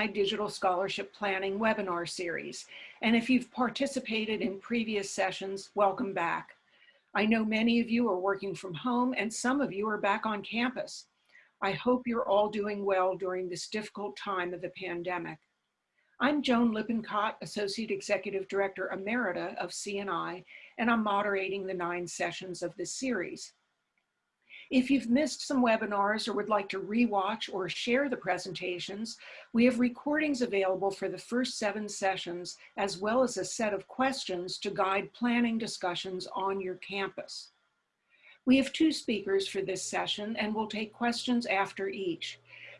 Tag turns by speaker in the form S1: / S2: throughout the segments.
S1: CNI Digital Scholarship Planning webinar series. And if you've participated in previous sessions, welcome back. I know many of you are working from home and some of you are back on campus. I hope you're all doing well during this difficult time of the pandemic. I'm Joan Lippincott, Associate Executive Director Emerita of CNI, and I'm moderating the nine sessions of this series. If you've missed some webinars or would like to rewatch or share the presentations, we have recordings available for the first seven sessions, as well as a set of questions to guide planning discussions on your campus. We have two speakers for this session and we'll take questions after each.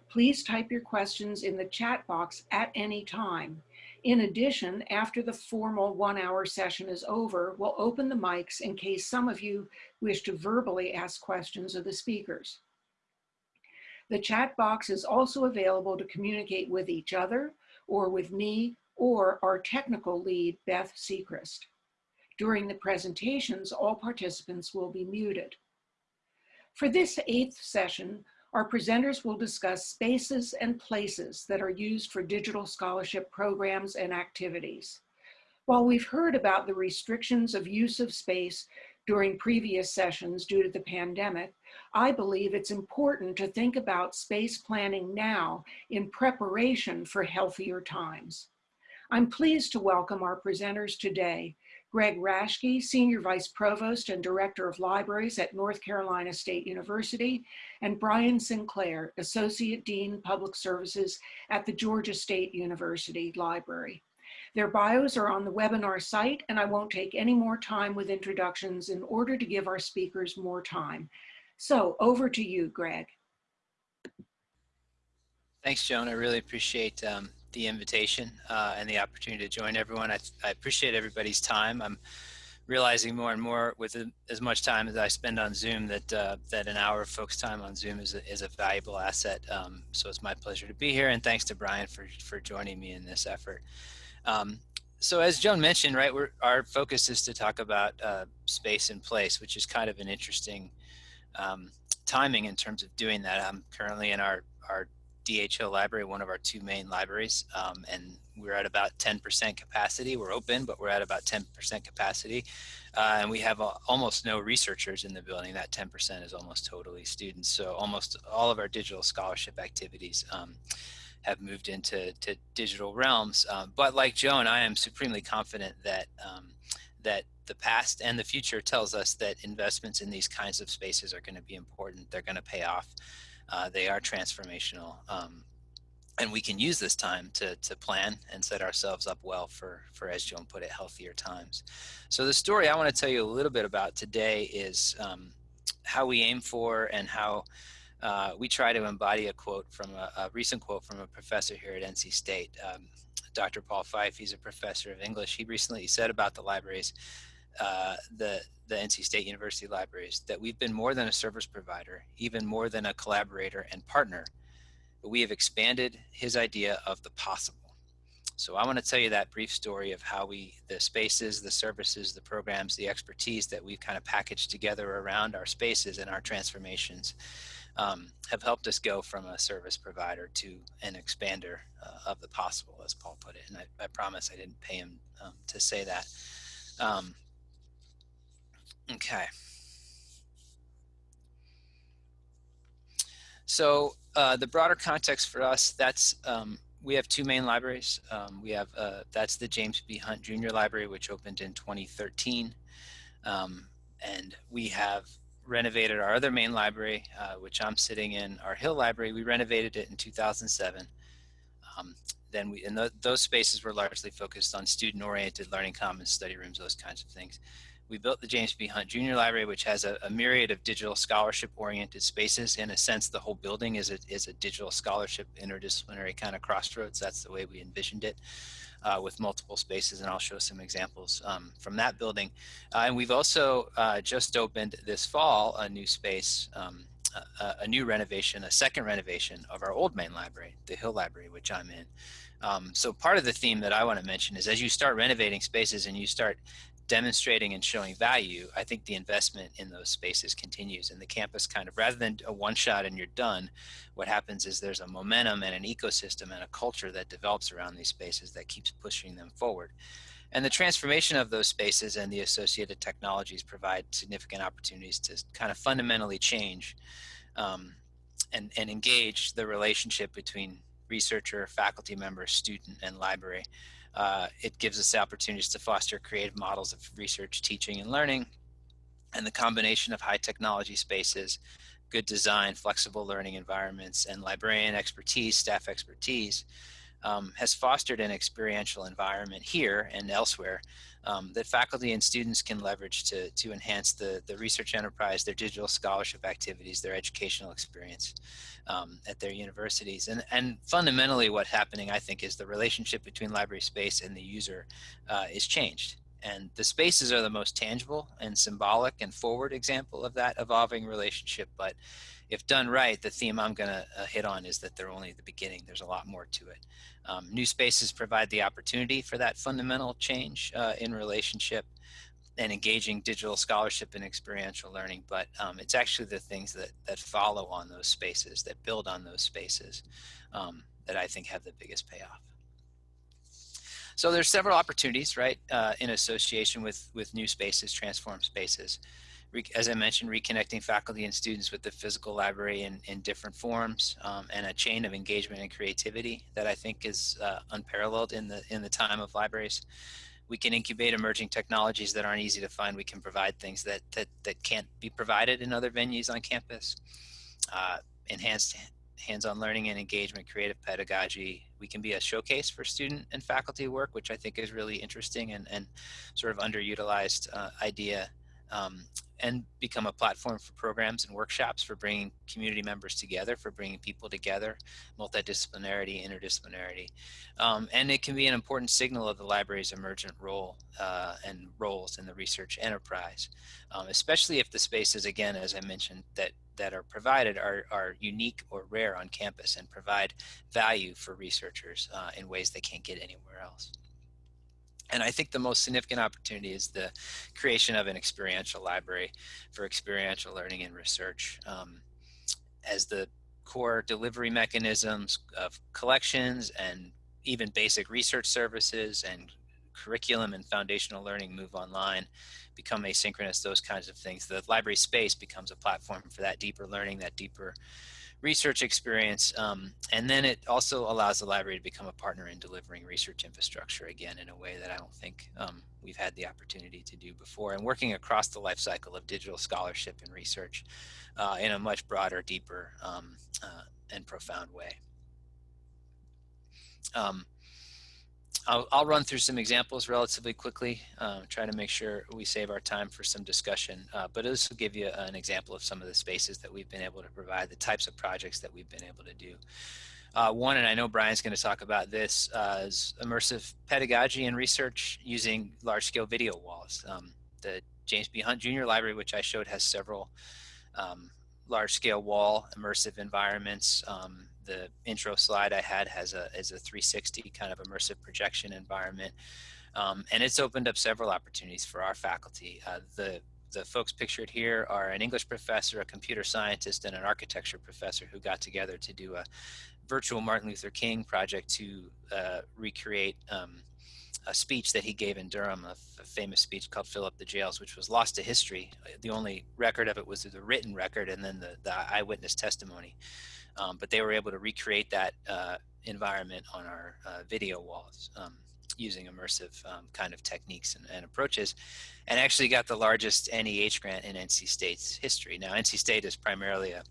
S1: Please type your questions in the chat box at any time. In addition, after the formal one hour session is over, we'll open the mics in case some of you wish to verbally ask questions of the speakers. The chat box is also available to communicate with each other or with me or our technical lead, Beth Secrist. During the presentations, all participants will be muted. For this eighth session, our presenters will discuss spaces and places that are used for digital scholarship programs and activities. While we've heard about the restrictions of use of space during previous sessions due to the pandemic, I believe it's important to think about space planning now in preparation for healthier times. I'm pleased to welcome our presenters today, Greg Raschke, Senior Vice Provost and Director of Libraries at North Carolina State University, and Brian Sinclair, Associate Dean Public Services at the Georgia State University Library. Their bios are on the webinar site, and I won't take any more time with introductions in order to give our speakers more time. So over to you, Greg.
S2: Thanks, Joan. I really appreciate um, the invitation uh, and the opportunity to join everyone. I, I, appreciate everybody's time. I'm realizing more and more with as much time as I spend on Zoom that uh, that an hour of folks time on Zoom is a, is a valuable asset. Um, so it's my pleasure to be here and thanks to Brian for, for joining me in this effort. Um, so as Joan mentioned, right, our focus is to talk about uh, space and place, which is kind of an interesting um, timing in terms of doing that. I'm currently in our, our D. H. Hill library, one of our two main libraries, um, and we're at about 10% capacity. We're open, but we're at about 10% capacity. Uh, and we have uh, almost no researchers in the building. That 10% is almost totally students. So almost all of our digital scholarship activities um, have moved into to digital realms. Um, but like Joan, I am supremely confident that um, that the past and the future tells us that investments in these kinds of spaces are going to be important. They're going to pay off. Uh, they are transformational. Um, and we can use this time to, to plan and set ourselves up well for, for, as Joan put it, healthier times. So the story I want to tell you a little bit about today is um, how we aim for and how uh, we try to embody a quote from a, a, recent quote from a professor here at NC State, um, Dr. Paul Fyfe. He's a professor of English. He recently said about the libraries, uh, the the NC State University libraries, that we've been more than a service provider, even more than a collaborator and partner, we have expanded his idea of the possible. So I want to tell you that brief story of how we, the spaces, the services, the programs, the expertise that we've kind of packaged together around our spaces and our transformations um, have helped us go from a service provider to an expander uh, of the possible, as Paul put it. And I, I promise I didn't pay him um, to say that. Um, okay. So uh, the broader context for us, that's um, we have two main libraries. Um, we have uh, that's the James B. Hunt Jr. Library, which opened in 2013, um, and we have renovated our other main library, uh, which I'm sitting in, our Hill Library. We renovated it in 2007. Um, then we, and th those spaces were largely focused on student-oriented learning commons, study rooms, those kinds of things. We built the James B. Hunt Jr. Library, which has a, a myriad of digital scholarship-oriented spaces. In a sense, the whole building is a, is a digital scholarship interdisciplinary kind of crossroads. That's the way we envisioned it uh, with multiple spaces, and I'll show some examples um, from that building. Uh, and we've also uh, just opened this fall a new space, um, a, a, new renovation, a second renovation of our old main library, the Hill Library, which I'm in. Um, so part of the theme that I want to mention is as you start renovating spaces and you start demonstrating and showing value, I think the investment in those spaces continues and the campus kind of, rather than a one shot and you're done, what happens is there's a momentum and an ecosystem and a culture that develops around these spaces that keeps pushing them forward. And the transformation of those spaces and the associated technologies provide significant opportunities to kind of fundamentally change um, and, and engage the relationship between researcher, faculty member, student, and library. Uh, it gives us opportunities to foster creative models of research, teaching, and learning. And the combination of high technology spaces, good design, flexible learning environments, and librarian expertise, staff expertise um, has fostered an experiential environment here and elsewhere um, that faculty and students can leverage to, to enhance the, the research enterprise, their digital scholarship activities, their educational experience um, at their universities. And, and fundamentally what's happening, I think, is the relationship between library space and the user uh, is changed. And the spaces are the most tangible and symbolic and forward example of that evolving relationship. But if done right, the theme I'm going to uh, hit on is that they're only the beginning. There's a lot more to it. Um, new spaces provide the opportunity for that fundamental change uh, in relationship and engaging digital scholarship and experiential learning, but um, it's actually the things that, that follow on those spaces, that build on those spaces, um, that I think have the biggest payoff. So there's several opportunities, right, uh, in association with, with new spaces, transform spaces as I mentioned, reconnecting faculty and students with the physical library in, in different forms um, and a chain of engagement and creativity that I think is uh, unparalleled in the, in the time of libraries. We can incubate emerging technologies that aren't easy to find. We can provide things that, that, that can't be provided in other venues on campus. Uh, enhanced hands-on learning and engagement, creative pedagogy. We can be a showcase for student and faculty work, which I think is really interesting and, and sort of underutilized uh, idea um, and become a platform for programs and workshops for bringing community members together, for bringing people together, multidisciplinarity, interdisciplinarity. Um, and it can be an important signal of the library's emergent role uh, and roles in the research enterprise, um, especially if the spaces, again, as I mentioned, that, that are provided are, are unique or rare on campus and provide value for researchers uh, in ways they can't get anywhere else. And I think the most significant opportunity is the creation of an experiential library for experiential learning and research. Um, as the core delivery mechanisms of collections and even basic research services and curriculum and foundational learning move online, become asynchronous, those kinds of things. The library space becomes a platform for that deeper learning, that deeper research experience. Um, and then it also allows the library to become a partner in delivering research infrastructure again in a way that I don't think um, we've had the opportunity to do before and working across the life cycle of digital scholarship and research uh, in a much broader, deeper, um, uh, and profound way. Um, I'll, I'll, run through some examples relatively quickly, uh, try to make sure we save our time for some discussion. Uh, but this will give you an example of some of the spaces that we've been able to provide, the types of projects that we've been able to do. Uh, one, and I know Brian's going to talk about this, uh, is immersive pedagogy and research using large-scale video walls. Um, the James B. Hunt Jr. Library, which I showed, has several um, large-scale wall immersive environments um, the intro slide I had has a is a 360 kind of immersive projection environment, um, and it's opened up several opportunities for our faculty. Uh, the the folks pictured here are an English professor, a computer scientist, and an architecture professor who got together to do a virtual Martin Luther King project to uh, recreate um, a speech that he gave in Durham, a, famous speech called Fill Up the Jails, which was lost to history. The only record of it was the written record and then the, the eyewitness testimony. Um, but they were able to recreate that uh, environment on our uh, video walls um, using immersive um, kind of techniques and, and, approaches and actually got the largest NEH grant in NC State's history. Now, NC State is primarily a,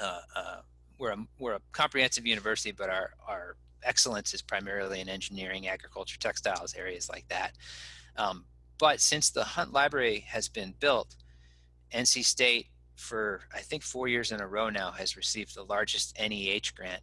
S2: uh, uh, we're a, we're a comprehensive university, but our, our excellence is primarily in engineering, agriculture, textiles, areas like that. Um, but since the Hunt Library has been built, NC State for I think four years in a row now has received the largest NEH grant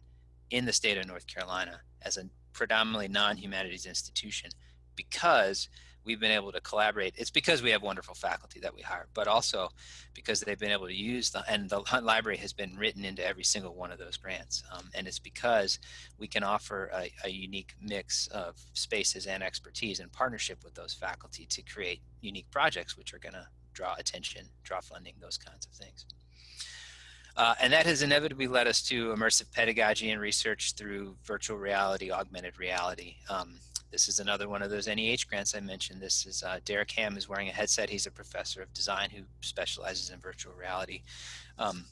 S2: in the state of North Carolina as a predominantly non-humanities institution because we've been able to collaborate. It's because we have wonderful faculty that we hire, but also because they've been able to use the, and the Hunt Library has been written into every single one of those grants. Um, and it's because we can offer a, a, unique mix of spaces and expertise in partnership with those faculty to create unique projects, which are gonna draw attention, draw funding, those kinds of things. Uh, and that has inevitably led us to immersive pedagogy and research through virtual reality, augmented reality. Um, this is another one of those NEH grants I mentioned. This is uh, Derek Ham is wearing a headset. He's a professor of design who specializes in virtual reality, um,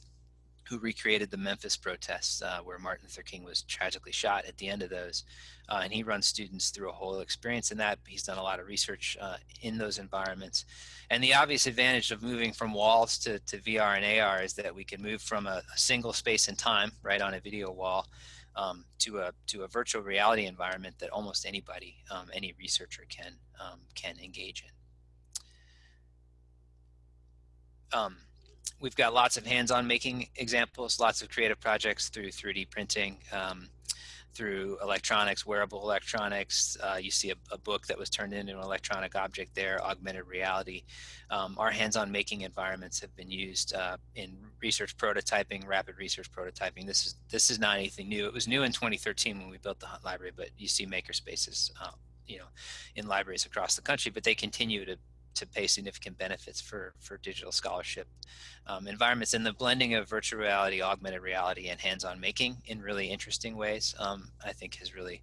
S2: who recreated the Memphis protests uh, where Martin Luther King was tragically shot at the end of those. Uh, and he runs students through a whole experience in that. He's done a lot of research uh, in those environments. And the obvious advantage of moving from walls to, to VR and AR is that we can move from a, a single space and time, right on a video wall, um, to a to a virtual reality environment that almost anybody, um, any researcher can um, can engage in. Um, we've got lots of hands-on making examples, lots of creative projects through 3D printing. Through electronics, wearable electronics. Uh, you see a, a, book that was turned into an electronic object there, augmented reality. Um, our hands-on making environments have been used uh, in research prototyping, rapid research prototyping. This is this is not anything new. It was new in 2013 when we built the Hunt Library, but you see makerspaces, uh, you know, in libraries across the country, but they continue to to pay significant benefits for, for digital scholarship um, environments and the blending of virtual reality, augmented reality, and hands-on making in really interesting ways, um, I think has really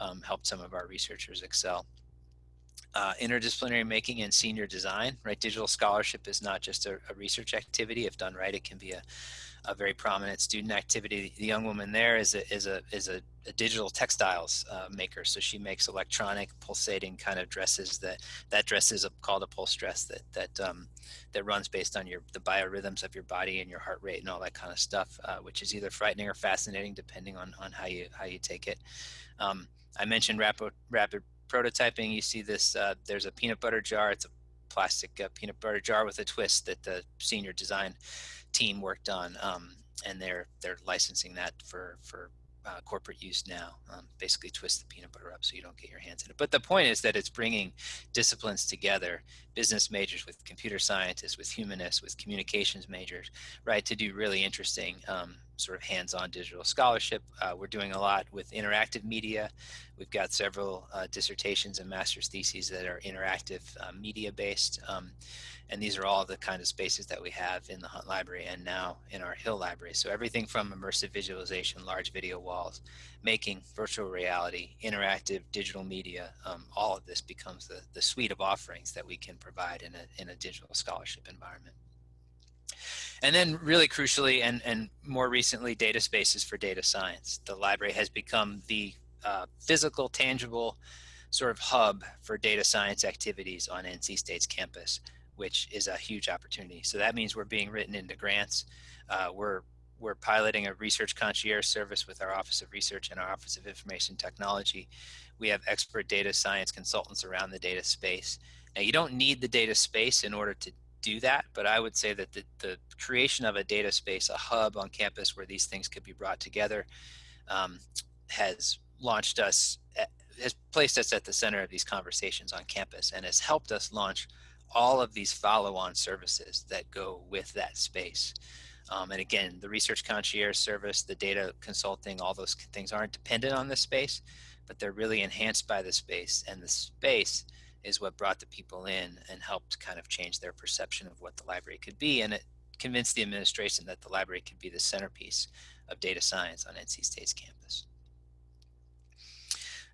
S2: um, helped some of our researchers excel. Uh, interdisciplinary making and senior design, right? Digital scholarship is not just a, a research activity. If done right, it can be a, a very prominent student activity. The young woman there is a is a is a, a digital textiles uh, maker. So she makes electronic pulsating kind of dresses. That that dress is a, called a pulse dress that that um, that runs based on your the biorhythms of your body and your heart rate and all that kind of stuff, uh, which is either frightening or fascinating depending on on how you how you take it. Um, I mentioned rapid rapid prototyping. You see this. Uh, there's a peanut butter jar. It's a plastic uh, peanut butter jar with a twist that the senior design team worked on, um, and they're they're licensing that for for uh, corporate use now. Um, basically, twist the peanut butter up so you don't get your hands in it. But the point is that it's bringing disciplines together: business majors with computer scientists, with humanists, with communications majors, right, to do really interesting um, sort of hands-on digital scholarship. Uh, we're doing a lot with interactive media. We've got several uh, dissertations and master's theses that are interactive uh, media-based. Um, and these are all the kind of spaces that we have in the Hunt Library and now in our Hill Library. So everything from immersive visualization, large video walls, making virtual reality, interactive digital media, um, all of this becomes the, the suite of offerings that we can provide in a, in a digital scholarship environment. And then really crucially and, and more recently, data spaces for data science. The library has become the uh, physical, tangible sort of hub for data science activities on NC State's campus which is a huge opportunity. So that means we're being written into grants. Uh, we're we're piloting a research concierge service with our Office of Research and our Office of Information Technology. We have expert data science consultants around the data space. Now you don't need the data space in order to do that, but I would say that the, the creation of a data space, a hub on campus where these things could be brought together, um, has launched us, at, has placed us at the center of these conversations on campus and has helped us launch all of these follow-on services that go with that space. Um, and again, the research concierge service, the data consulting, all those things aren't dependent on this space, but they're really enhanced by the space. And the space is what brought the people in and helped kind of change their perception of what the library could be. And it convinced the administration that the library could be the centerpiece of data science on NC State's campus.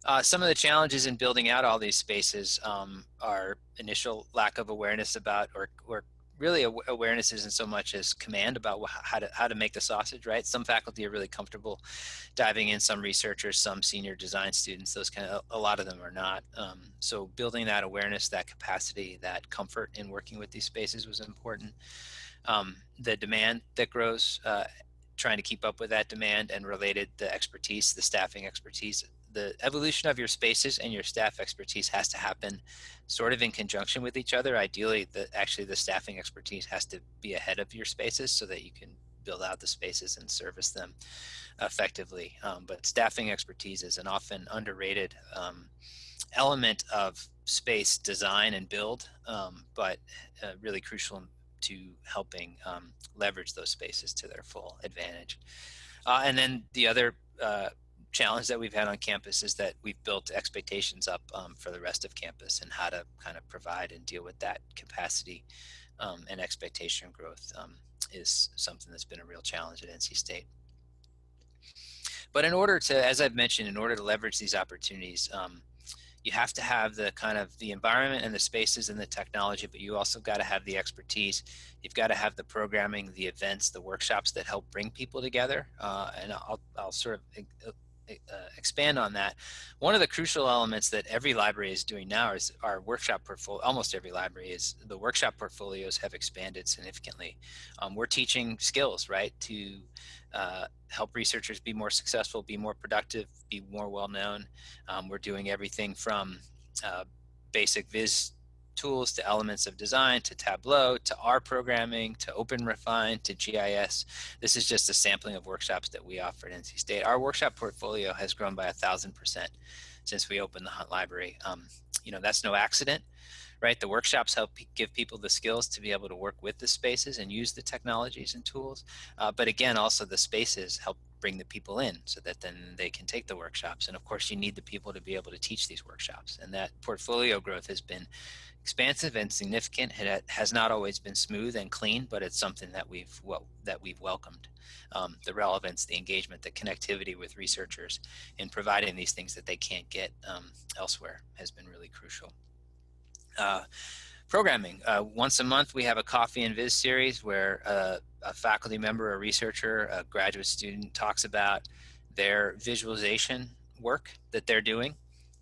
S2: Uh, some of the challenges in building out all these spaces um, are initial lack of awareness about, or, or really awareness isn't so much as command about how to how to make the sausage right? Some faculty are really comfortable diving in some researchers some senior design students those kind of a lot of them are not. Um, so building that awareness that capacity that comfort in working with these spaces was important. Um, the demand that grows uh, trying to keep up with that demand and related the expertise the staffing expertise the evolution of your spaces and your staff expertise has to happen sort of in conjunction with each other. Ideally, the actually the staffing expertise has to be ahead of your spaces so that you can build out the spaces and service them effectively. Um, but staffing expertise is an often underrated um, element of space design and build, um, but uh, really crucial to helping um, leverage those spaces to their full advantage. Uh, and then the other uh, challenge that we've had on campus is that we've built expectations up um, for the rest of campus and how to kind of provide and deal with that capacity um, and expectation growth um, is something that's been a real challenge at NC State. But in order to, as I've mentioned, in order to leverage these opportunities, um, you have to have the kind of the environment and the spaces and the technology, but you also got to have the expertise. You've got to have the programming, the events, the workshops that help bring people together. Uh, and I'll, I'll sort of uh, expand on that. One of the crucial elements that every library is doing now is our workshop portfolio. Almost every library is the workshop portfolios have expanded significantly. Um, we're teaching skills, right, to uh, help researchers be more successful, be more productive, be more well known. Um, we're doing everything from uh, basic viz tools to elements of design to Tableau to R programming to OpenRefine to GIS. This is just a sampling of workshops that we offer at NC State. Our workshop portfolio has grown by a thousand percent since we opened the Hunt Library. Um, you know, that's no accident, right? The workshops help give people the skills to be able to work with the spaces and use the technologies and tools. Uh, but again, also the spaces help bring the people in so that then they can take the workshops. And of course, you need the people to be able to teach these workshops. And that portfolio growth has been expansive and significant. It has not always been smooth and clean, but it's something that we've well, that we've welcomed. Um, the relevance, the engagement, the connectivity with researchers in providing these things that they can't get um, elsewhere has been really crucial. Uh, programming. Uh, once a month, we have a Coffee and Viz series where uh, a faculty member, a researcher, a graduate student talks about their visualization work that they're doing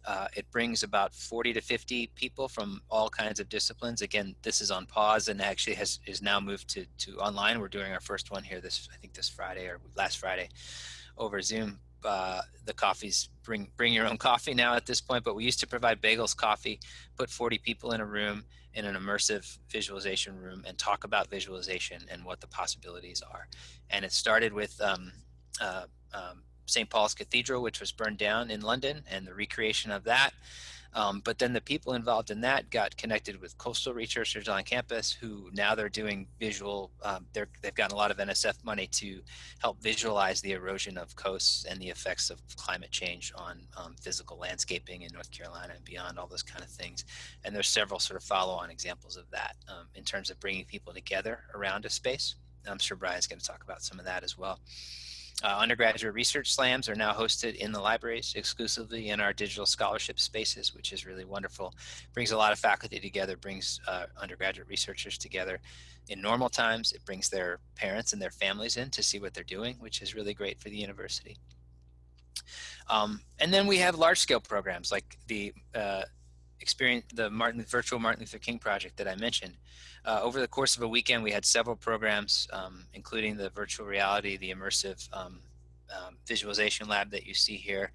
S2: uh, it brings about 40 to 50 people from all kinds of disciplines. Again, this is on pause and actually has is now moved to, to online. We're doing our first one here this, I think this Friday or last Friday over Zoom. Uh, the coffees bring bring your own coffee now at this point, but we used to provide bagels coffee, put 40 people in a room in an immersive visualization room and talk about visualization and what the possibilities are. And it started with um, uh, um, St. Paul's Cathedral, which was burned down in London, and the recreation of that. Um, but then the people involved in that got connected with coastal researchers on campus who now they're doing visual, um, they're, they've gotten a lot of NSF money to help visualize the erosion of coasts and the effects of climate change on um, physical landscaping in North Carolina and beyond, all those kind of things. And there's several sort of follow-on examples of that um, in terms of bringing people together around a space. I'm sure Brian's going to talk about some of that as well. Uh, undergraduate research slams are now hosted in the libraries exclusively in our digital scholarship spaces, which is really wonderful. Brings a lot of faculty together, brings uh, undergraduate researchers together. In normal times, it brings their parents and their families in to see what they're doing, which is really great for the university. Um, and then we have large scale programs like the uh, experience, the Martin, virtual Martin Luther King project that I mentioned. Uh, over the course of a weekend, we had several programs, um, including the virtual reality, the immersive um, um, visualization lab that you see here.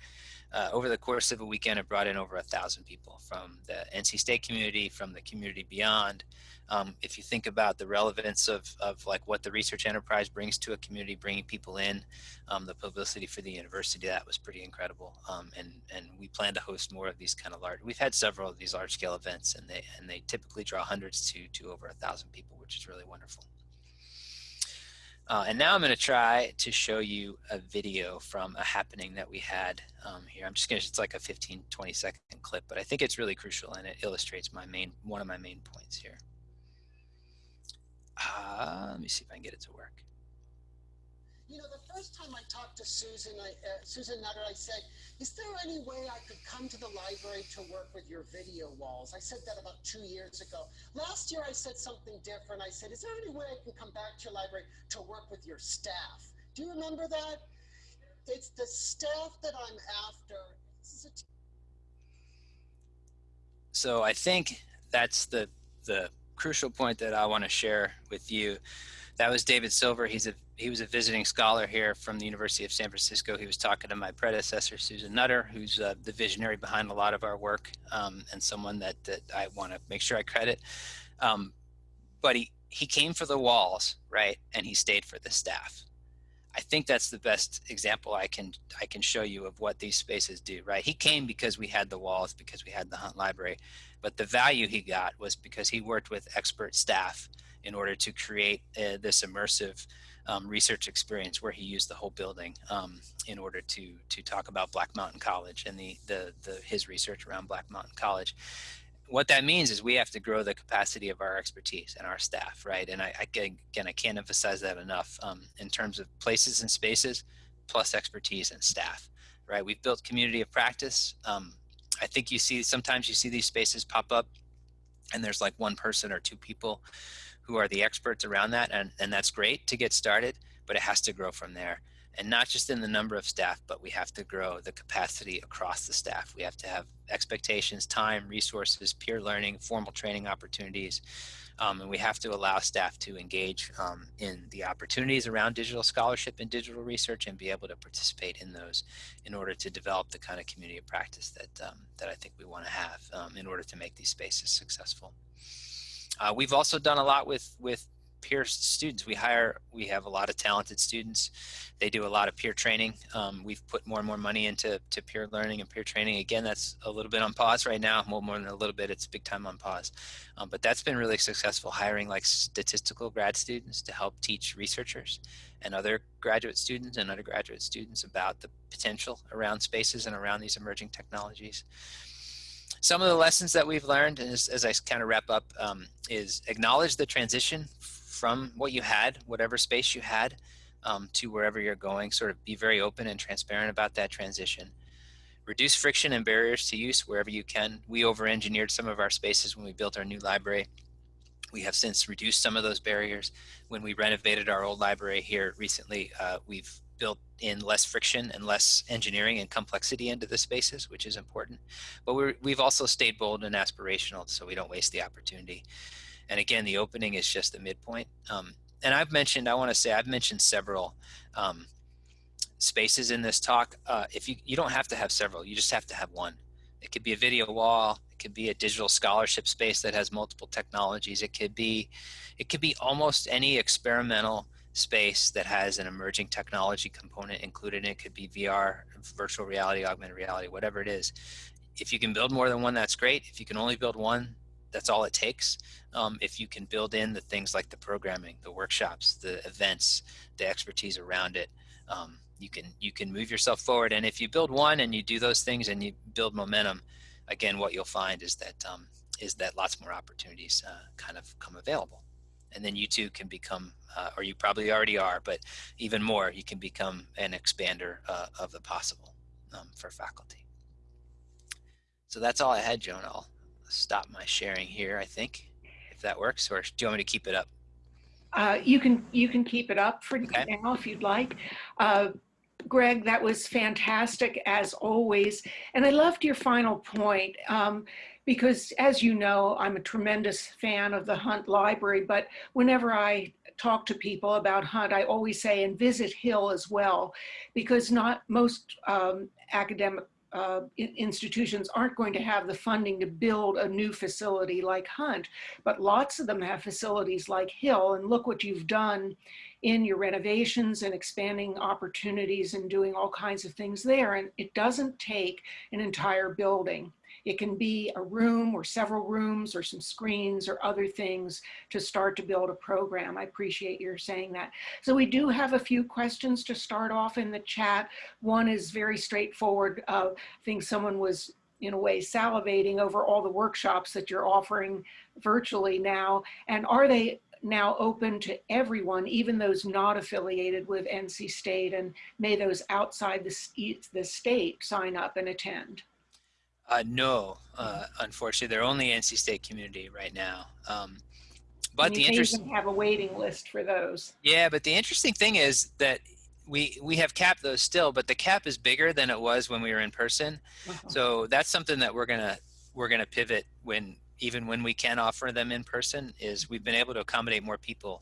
S2: Uh, over the course of a weekend, it brought in over a thousand people from the NC State community, from the community beyond, um, if you think about the relevance of, of like what the research enterprise brings to a community, bringing people in, um, the publicity for the university, that was pretty incredible. Um, and, and we plan to host more of these kind of large, we've had several of these large scale events and they, and they typically draw hundreds to, to over a thousand people, which is really wonderful. Uh, and now I'm going to try to show you a video from a happening that we had um, here. I'm just going to, it's like a 15, 20 second clip, but I think it's really crucial and it illustrates my main, one of my main points here. Uh, let me see if I can get it to work.
S3: You know, the first time I talked to Susan, I, uh, Susan Nutter, I said, is there any way I could come to the library to work with your video walls? I said that about two years ago. Last year I said something different. I said, is there any way I can come back to your library to work with your staff? Do you remember that? It's the staff that I'm after.
S2: so I think that's the the crucial point that I want to share with you. That was David Silver. He's a he was a visiting scholar here from the University of San Francisco. He was talking to my predecessor, Susan Nutter, who's uh, the visionary behind a lot of our work um, and someone that, that I want to make sure I credit. Um, but he, he came for the walls, right? And he stayed for the staff. I think that's the best example I can I can show you of what these spaces do, right? He came because we had the walls, because we had the Hunt Library, but the value he got was because he worked with expert staff in order to create uh, this immersive um, research experience where he used the whole building um, in order to to talk about Black Mountain College and the, the the his research around Black Mountain College what that means is we have to grow the capacity of our expertise and our staff, right? And I, I again, I can't emphasize that enough um, in terms of places and spaces, plus expertise and staff, right? We've built community of practice. Um, I think you see sometimes you see these spaces pop up, and there's like one person or two people who are the experts around that, and and that's great to get started, but it has to grow from there and not just in the number of staff, but we have to grow the capacity across the staff. We have to have expectations, time, resources, peer learning, formal training opportunities, um, and we have to allow staff to engage um, in the opportunities around digital scholarship and digital research and be able to participate in those in order to develop the kind of community of practice that, um, that I think we want to have um, in order to make these spaces successful. Uh, we've also done a lot with, with peer students. We hire, we have a lot of talented students. They do a lot of peer training. Um, we've put more and more money into to peer learning and peer training. Again, that's a little bit on pause right now. Well, more than a little bit, it's big time on pause. Um, but that's been really successful hiring like statistical grad students to help teach researchers and other graduate students and undergraduate students about the potential around spaces and around these emerging technologies some of the lessons that we've learned as, as I kind of wrap up um, is acknowledge the transition from what you had, whatever space you had, um, to wherever you're going. Sort of be very open and transparent about that transition. Reduce friction and barriers to use wherever you can. We over-engineered some of our spaces when we built our new library. We have since reduced some of those barriers. When we renovated our old library here recently, uh, we've built in less friction and less engineering and complexity into the spaces, which is important. But we have also stayed bold and aspirational so we don't waste the opportunity. And again, the opening is just the midpoint. Um, and I've mentioned, I want to say, I've mentioned several um, spaces in this talk. Uh, if you, you don't have to have several, you just have to have one. It could be a video wall. It could be a digital scholarship space that has multiple technologies. It could be, it could be almost any experimental space that has an emerging technology component included in it. could be VR, virtual reality, augmented reality, whatever it is. If you can build more than one, that's great. If you can only build one, that's all it takes. Um, if you can build in the things like the programming, the workshops, the events, the expertise around it, um, you can you can move yourself forward. And if you build one and you do those things and you build momentum, again, what you'll find is that um, is that lots more opportunities uh, kind of come available. And then you too can become, uh, or you probably already are, but even more, you can become an expander uh, of the possible um, for faculty. So that's all I had, Joan. I'll stop my sharing here, I think, if that works, or do you want me to keep it up?
S1: Uh, you can you can keep it up for
S2: okay.
S1: now if you'd like. Uh, Greg, that was fantastic as always. And I loved your final point um, because as you know, I'm a tremendous fan of the Hunt Library, but whenever I talk to people about Hunt, I always say, and visit Hill as well, because not most um, academic uh, institutions aren't going to have the funding to build a new facility like Hunt, but lots of them have facilities like Hill. And look what you've done in your renovations and expanding opportunities and doing all kinds of things there. And it doesn't take an entire building. It can be a room or several rooms or some screens or other things to start to build a program. I appreciate your saying that. So we do have a few questions to start off in the chat. One is very straightforward. Uh, I think someone was in a way salivating over all the workshops that you're offering virtually now. And are they now open to everyone, even those not affiliated with NC State, and may those outside the, the state sign up and attend?
S2: Uh, no, uh, unfortunately, they're only NC State community right now. Um, but the interesting
S1: have a waiting list for those.
S2: Yeah, but the interesting thing is that we we have capped those still, but the cap is bigger than it was when we were in person. Uh -huh. So that's something that we're gonna we're gonna pivot when even when we can offer them in person. Is we've been able to accommodate more people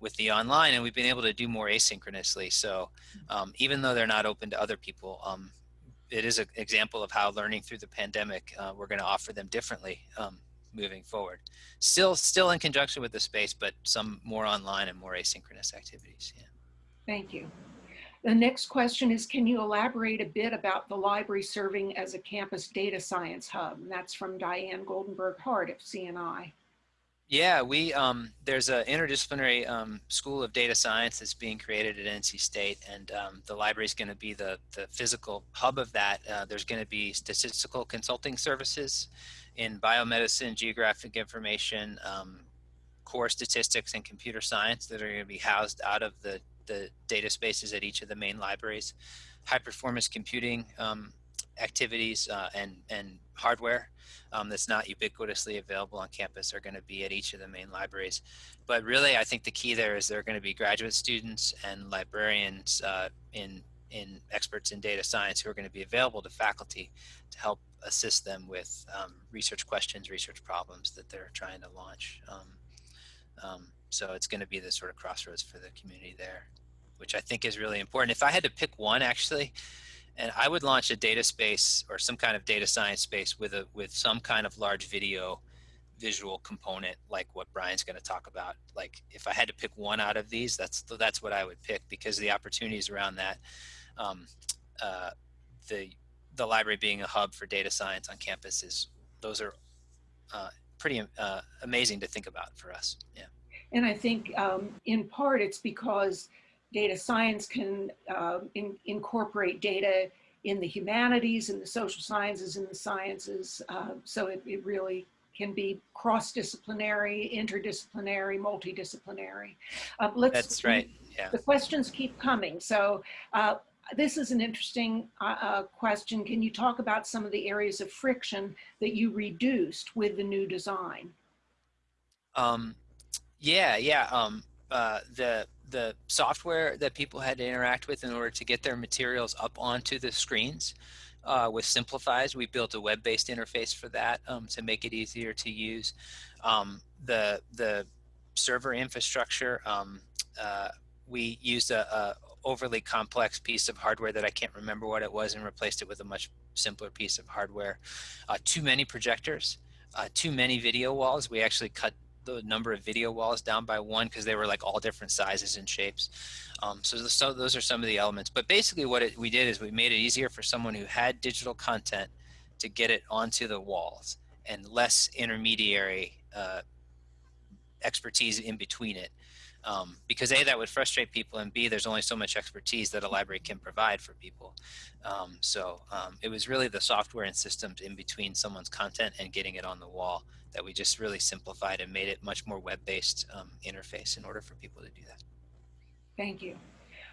S2: with the online, and we've been able to do more asynchronously. So um, even though they're not open to other people, um, it is an example of how learning through the pandemic, uh, we're going to offer them differently um, moving forward. Still, still in conjunction with the space, but some more online and more asynchronous activities. Yeah.
S1: Thank you. The next question is, can you elaborate a bit about the library serving as a campus data science hub? And that's from Diane Goldenberg Hart of CNI.
S2: Yeah, we um, there's an interdisciplinary um, school of data science that's being created at NC State, and um, the library is going to be the the physical hub of that. Uh, there's going to be statistical consulting services in biomedicine, geographic information, um, core statistics, and computer science that are going to be housed out of the the data spaces at each of the main libraries. High performance computing um, activities uh, and and hardware um, that's not ubiquitously available on campus are going to be at each of the main libraries. But really, I think the key there is there are going to be graduate students and librarians uh, in in experts in data science who are going to be available to faculty to help assist them with um, research questions, research problems that they're trying to launch. Um, um so it's going to be the sort of crossroads for the community there, which I think is really important. If I had to pick one, actually, and I would launch a data space or some kind of data science space with a with some kind of large video visual component like what Brian's going to talk about. Like if I had to pick one out of these, that's that's what I would pick because the opportunities around that, um, uh, the the library being a hub for data science on campus is those are uh, pretty uh, amazing to think about for us. Yeah.
S1: And I think um, in part it's because data science can uh, in, incorporate data in the humanities and the social sciences and the sciences. Uh, so it, it, really can be cross-disciplinary, interdisciplinary, multidisciplinary. Uh, let's,
S2: That's right, yeah.
S1: The questions keep coming. So uh, this is an interesting uh, uh, question. Can you talk about some of the areas of friction that you reduced with the new design?
S2: Um, yeah, yeah. Um, the the software that people had to interact with in order to get their materials up onto the screens uh, with Simplifies. We built a web-based interface for that um, to make it easier to use. Um, the the server infrastructure, um, uh, we used a, a, overly complex piece of hardware that I can't remember what it was and replaced it with a much simpler piece of hardware. Uh, too many projectors, uh, too many video walls. We actually cut the number of video walls down by one because they were like all different sizes and shapes. Um, so, the, so, those are some of the elements. But basically, what it, we did is we made it easier for someone who had digital content to get it onto the walls and less intermediary uh, expertise in between it. Um, because A, that would frustrate people, and B, there's only so much expertise that a library can provide for people. Um, so um, it was really the software and systems in between someone's content and getting it on the wall that we just really simplified and made it much more web-based um, interface in order for people to do that.
S1: Thank you.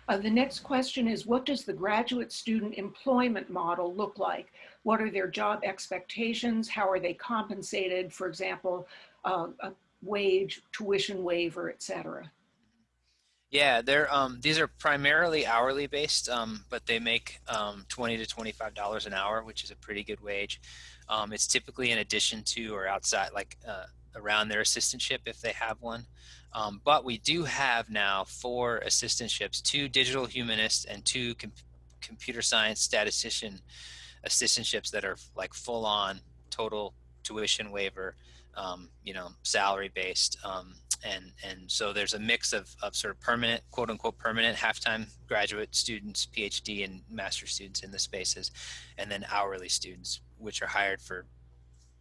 S1: Uh, the next question is, what does the graduate student employment model look like? What are their job expectations? How are they compensated? For example, uh, a wage, tuition waiver, et cetera.
S2: Yeah, they're um, these are primarily hourly based, um, but they make um, twenty to twenty five dollars an hour, which is a pretty good wage. Um, it's typically in addition to or outside, like uh, around their assistantship if they have one. Um, but we do have now four assistantships: two digital humanists and two com computer science statistician assistantships that are like full on total tuition waiver, um, you know, salary based and and so there's a mix of, of sort of permanent quote unquote permanent half-time graduate students phd and master students in the spaces and then hourly students which are hired for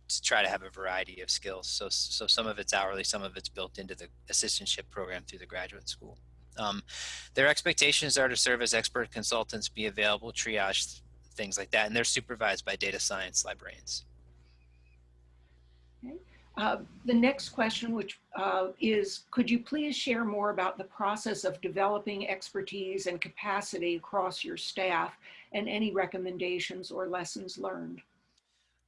S2: to try to have a variety of skills so so some of it's hourly some of it's built into the assistantship program through the graduate school um, their expectations are to serve as expert consultants be available triage things like that and they're supervised by data science librarians
S1: okay. Uh, the next question, which uh, is, could you please share more about the process of developing expertise and capacity across your staff and any recommendations or lessons learned?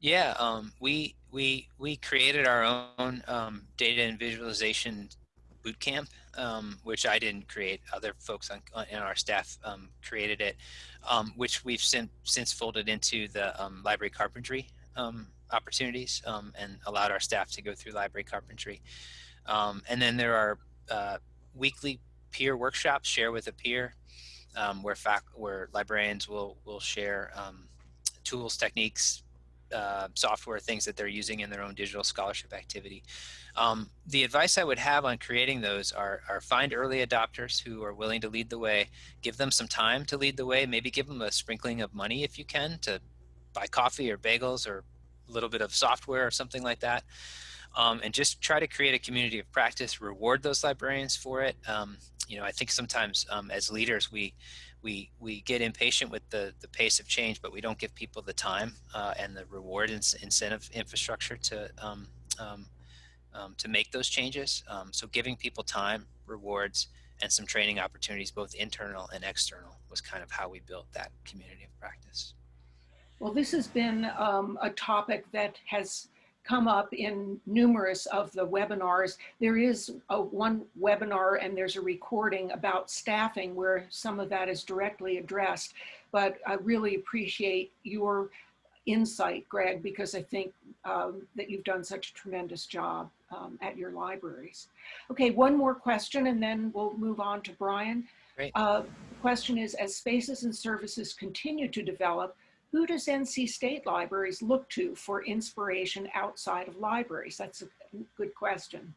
S2: Yeah, um, we we we created our own um, data and visualization bootcamp, um, which I didn't create. Other folks on, on in our staff um, created it, um, which we've since since folded into the um, library carpentry opportunities and allowed our staff to go through library carpentry. And then there are uh, weekly peer workshops, share with a peer, where fac where librarians will will share tools, techniques, uh, software things that they're using in their own digital scholarship activity. Um, the advice I would have on creating those are, are find early adopters who are willing to lead the way, give them some time to lead the way, maybe give them a sprinkling of money if you can to buy coffee or bagels or a little bit of software or something like that. Um, and just try to create a community of practice, reward those librarians for it. Um, you know, I think sometimes um, as leaders, we, we, we get impatient with the, the pace of change, but we don't give people the time uh, and the reward and incentive infrastructure to, um, um, um, to make those changes. so giving people time, rewards, and some training opportunities, both internal and external, was kind of how we built that community of practice.
S1: Well, this has been um, a topic that has come up in numerous of the webinars. There is a one webinar and there's a recording about staffing where some of that is directly addressed. But I really appreciate your insight, Greg, because I think um, that you've done such a tremendous job um, at your libraries. Okay, one more question and then we'll move on to Brian.
S2: Great.
S1: Uh, the question is, as spaces and services continue to develop, who does NC State Libraries look to for inspiration outside of libraries? That's a good question.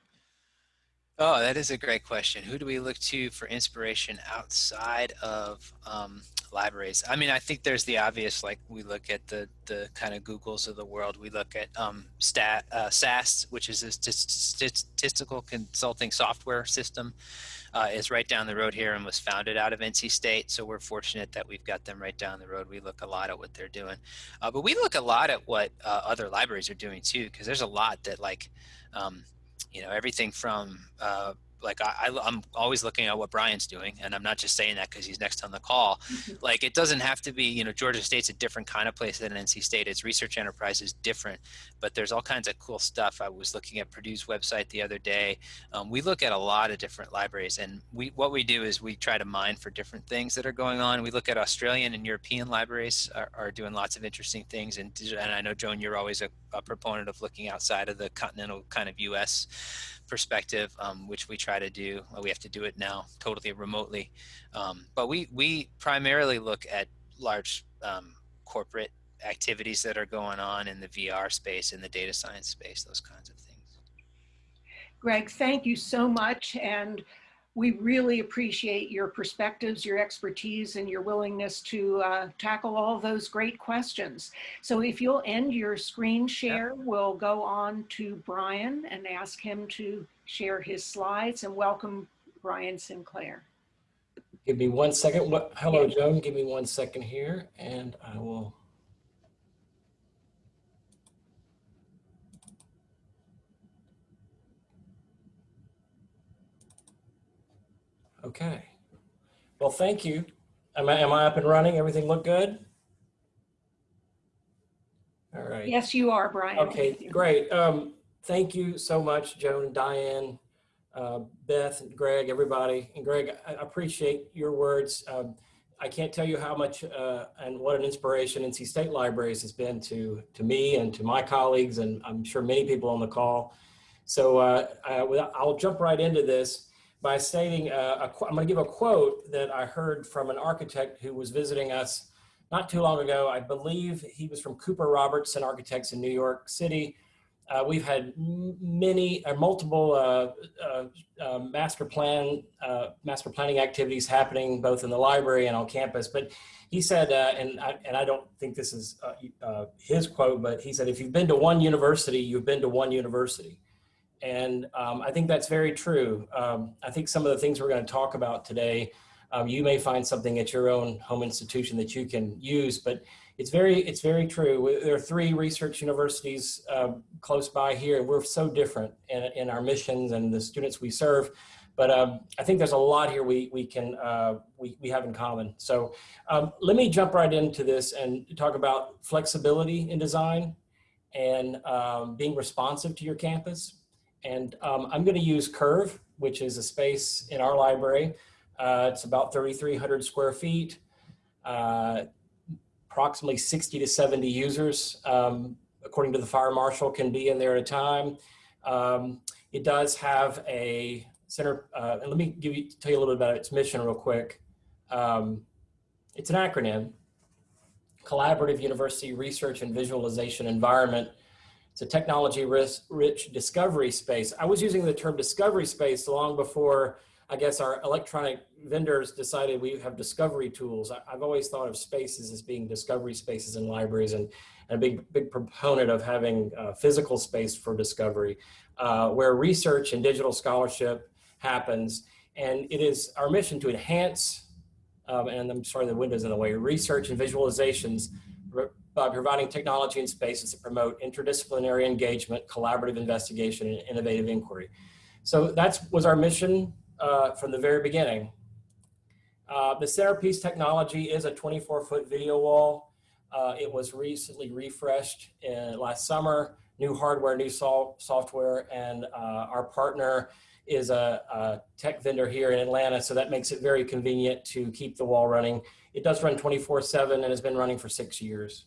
S2: Oh, that is a great question. Who do we look to for inspiration outside of um, libraries? I mean, I think there's the obvious, like we look at the the kind of Googles of the world. We look at um, stat uh, SAS, which is a statistical consulting software system uh, is right down the road here and was founded out of NC State. So we're fortunate that we've got them right down the road. We look a lot at what they're doing, uh, but we look a lot at what uh, other libraries are doing too, because there's a lot that like, um, you know, everything from uh, like I, am always looking at what Brian's doing, and I'm not just saying that because he's next on the call. Mm-hmm. Like it doesn't have to be, you know, Georgia State's a different kind of place than NC State. Its research enterprise is different, but there's all kinds of cool stuff. I was looking at Purdue's website the other day. Um, we look at a lot of different libraries, and we what we do is we try to mine for different things that are going on. We look at Australian and European libraries are, are doing lots of interesting things, and and I know Joan, you're always a, a proponent of looking outside of the continental kind of U.S perspective, um, which we try to do. We have to do it now totally remotely. Um, but we, we primarily look at large um, corporate activities that are going on in the VR space, in the data science space, those kinds of things.
S1: Greg, thank you so much. And we really appreciate your perspectives, your expertise, and your willingness to uh, tackle all those great questions. So if you'll end your screen share, we'll go on to Brian and ask him to share his slides and welcome Brian Sinclair.
S4: Give me one second. Hello, Joan. Give me one second here and I will Okay. Well, thank you. Am I, am I up and running? Everything look good? All right.
S1: Yes, you are, Brian.
S4: Okay, great. Um, thank you so much, Joan, Diane, uh, Beth, Greg, everybody. And Greg, I appreciate your words. Um, I can't tell you how much uh, and what an inspiration NC State Libraries has been to, to me and to my colleagues, and I'm sure many people on the call. So uh, I, I'll jump right into this by stating, uh, a, I'm to give a quote that I heard from an architect who was visiting us not too long ago. I believe he was from Cooper Robertson Architects in New York City. Uh, we've had many or uh, multiple uh, uh, uh, master plan master planning activities happening both in the library and on campus. But he said, and I, and I don't think this is his quote, but he said, if you've been to one university, you've been to one university. And um, I think that's very true. Um, I think some of the things we're going to talk about today, um, you may find something at your own home institution that you can use, but it's very, it's very true. There are three research universities uh, close by here, and we're so different in, in our missions and the students we serve. But um, I think there's a lot here we, we can, uh, we, we have in common. So um, let me jump right into this and talk about flexibility in design and being responsive to your campus. And um, I'm going to use Curve, which is a space in our library. Uh, it's about 3,300 square feet, uh, approximately 60 to 70 users, um, according to the fire marshal, can be in there at a time. Um, it does have a center, uh, and let me give you, tell you a little bit about its mission real quick. Um, it's an acronym. collaborative university research and visualization environment. It's a technology rich discovery space. I was using the term discovery space long before I guess our electronic vendors decided we have discovery tools. I, have always thought of spaces as being discovery spaces in libraries and, and a big, big proponent of having uh, physical space for discovery uh, where research and digital scholarship happens. And it is our mission to enhance, um, and I'm sorry, the window's in the way, research and visualizations by providing technology and spaces that promote interdisciplinary engagement, collaborative investigation, and innovative inquiry. So that was our mission uh, from the very beginning. Uh, the centerpiece technology is a 24 foot video wall. Uh, it was recently refreshed in, last summer, new hardware, new so software, and uh, our partner is a, a, tech vendor here in Atlanta, so that makes it very convenient to keep the wall running. It does run 24 seven and has been running for six years.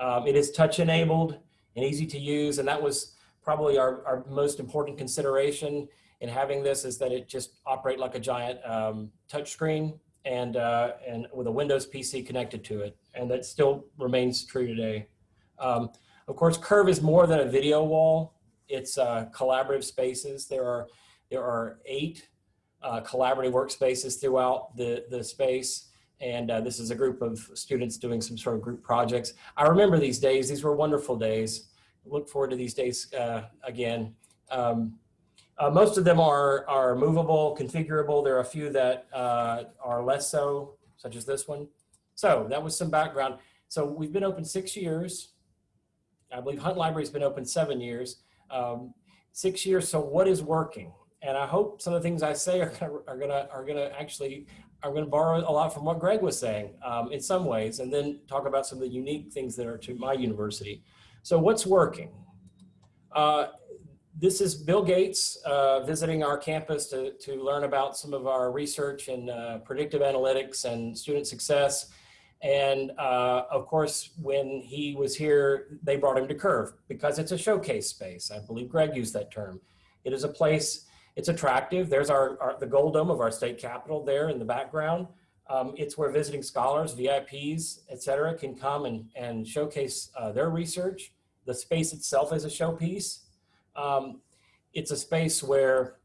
S4: Um, it is touch enabled and easy to use, and that was probably our, our most important consideration in having this is that it just operate like a giant um, touch screen and, uh, and with a Windows PC connected to it. And that still remains true today. Um, of course, Curve is more than a video wall. It's uh, collaborative spaces. There are, there are eight uh, collaborative workspaces throughout the, the space. And uh, this is a group of students doing some sort of group projects. I remember these days. These were wonderful days. Look forward to these days uh, again. Um, uh, most of them are, are movable, configurable. There are a few that uh, are less so, such as this one. So that was some background. So we've been open six years. I believe Hunt Library has been open seven years. Um, six years, so what is working? And I hope some of the things I say are gonna, are gonna, are gonna actually, are gonna borrow a lot from what Greg was saying um, in some ways, and then talk about some of the unique things that are to my university. So what's working? Uh, this is Bill Gates uh, visiting our campus to, to learn about some of our research and uh, predictive analytics and student success. And uh, of course, when he was here, they brought him to Curve because it's a showcase space. I believe Greg used that term. It is a place, it's attractive. There's our, our the gold dome of our state capitol there in the background. Um, it's where visiting scholars, VIPs, et cetera, can come and, and showcase uh, their research. The space itself is a showpiece. Um, it's a space where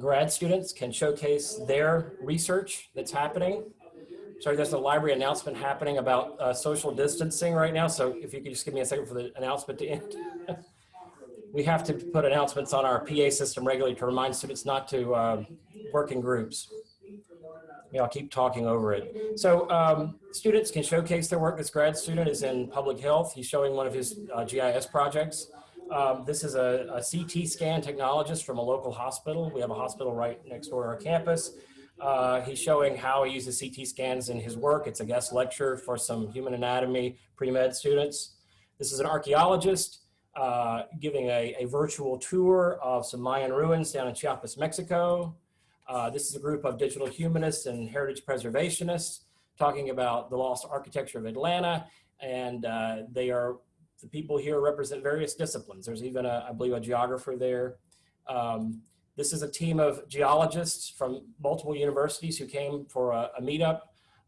S4: grad students can showcase their research that's happening. Sorry, there's a library announcement happening about uh, social distancing right now. So if you could just give me a second for the announcement to end. we have to put announcements on our PA system regularly to remind students not to uh, work in groups. Yeah, I'll keep talking over it. So um, students can showcase their work. This grad student is in public health. He's showing one of his uh, GIS projects. Um, this is a, a, CT scan technologist from a local hospital. We have a hospital right next door to our campus. Uh, he's showing how he uses CT scans in his work. It's a guest lecture for some human anatomy pre-med students. This is an archaeologist uh, giving a, a, virtual tour of some Mayan ruins down in Chiapas, Mexico. Uh, this is a group of digital humanists and heritage preservationists talking about the lost architecture of Atlanta. And uh, they are the people here represent various disciplines. There's even, a, I believe, a geographer there. Um, this is a team of geologists from multiple universities who came for a, a meetup,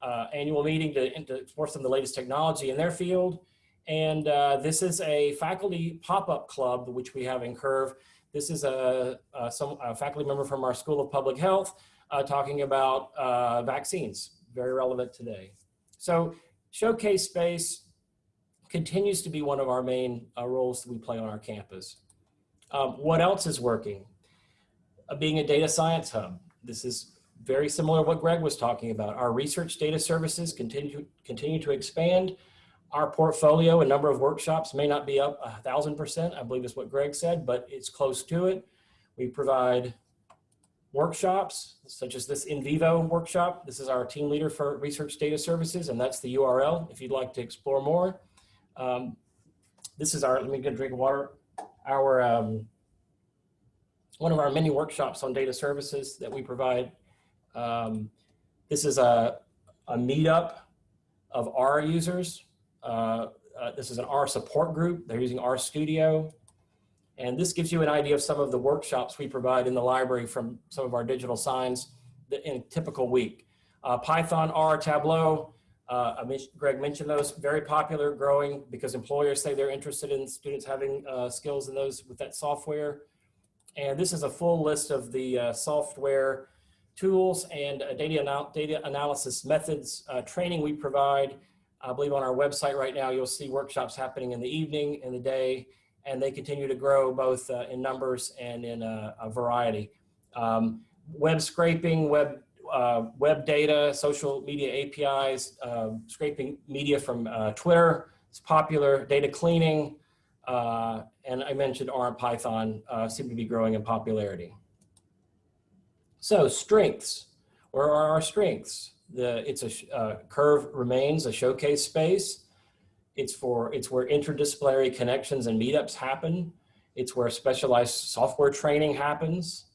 S4: uh, annual meeting to, to explore some of the latest technology in their field. And uh, this is a faculty pop-up club, which we have in Curve. This is a, a, some, a faculty member from our School of Public Health uh, talking about uh, vaccines, very relevant today. So showcase space, continues to be one of our main uh, roles that we play on our campus. Um, what else is working? Uh, being a data science hub. This is very similar to what Greg was talking about. Our research data services continue, continue to expand. Our portfolio and number of workshops may not be up a thousand percent, I believe is what Greg said, but it's close to it. We provide workshops, such as this NVivo workshop. This is our team leader for research data services, and that's the URL if you'd like to explore more. Um, this is our, let me get a drink of water, our, um, one of our many workshops on data services that we provide. Um, this is a, a meetup of our users. Uh, uh, this is an R support group. They're using R Studio. And this gives you an idea of some of the workshops we provide in the library from some of our digital signs in a typical week. Uh, Python, R, Tableau, Uh, Greg mentioned those, very popular, growing because employers say they're interested in students having uh, skills in those with that software. And this is a full list of the uh, software tools and data, anal data analysis methods training we provide. I believe on our website right now, you'll see workshops happening in the evening, in the day, and they continue to grow both uh, in numbers and in a, a variety. Um, web scraping, web uh, web data, social media APIs, uh, scraping media from uh, Twitter, it's popular, data cleaning, uh, and I mentioned R and Python uh, seem to be growing in popularity. So strengths, where are our strengths? The, it's a uh, curve remains a showcase space. It's for it's where interdisciplinary connections and meetups happen. It's where specialized software training happens.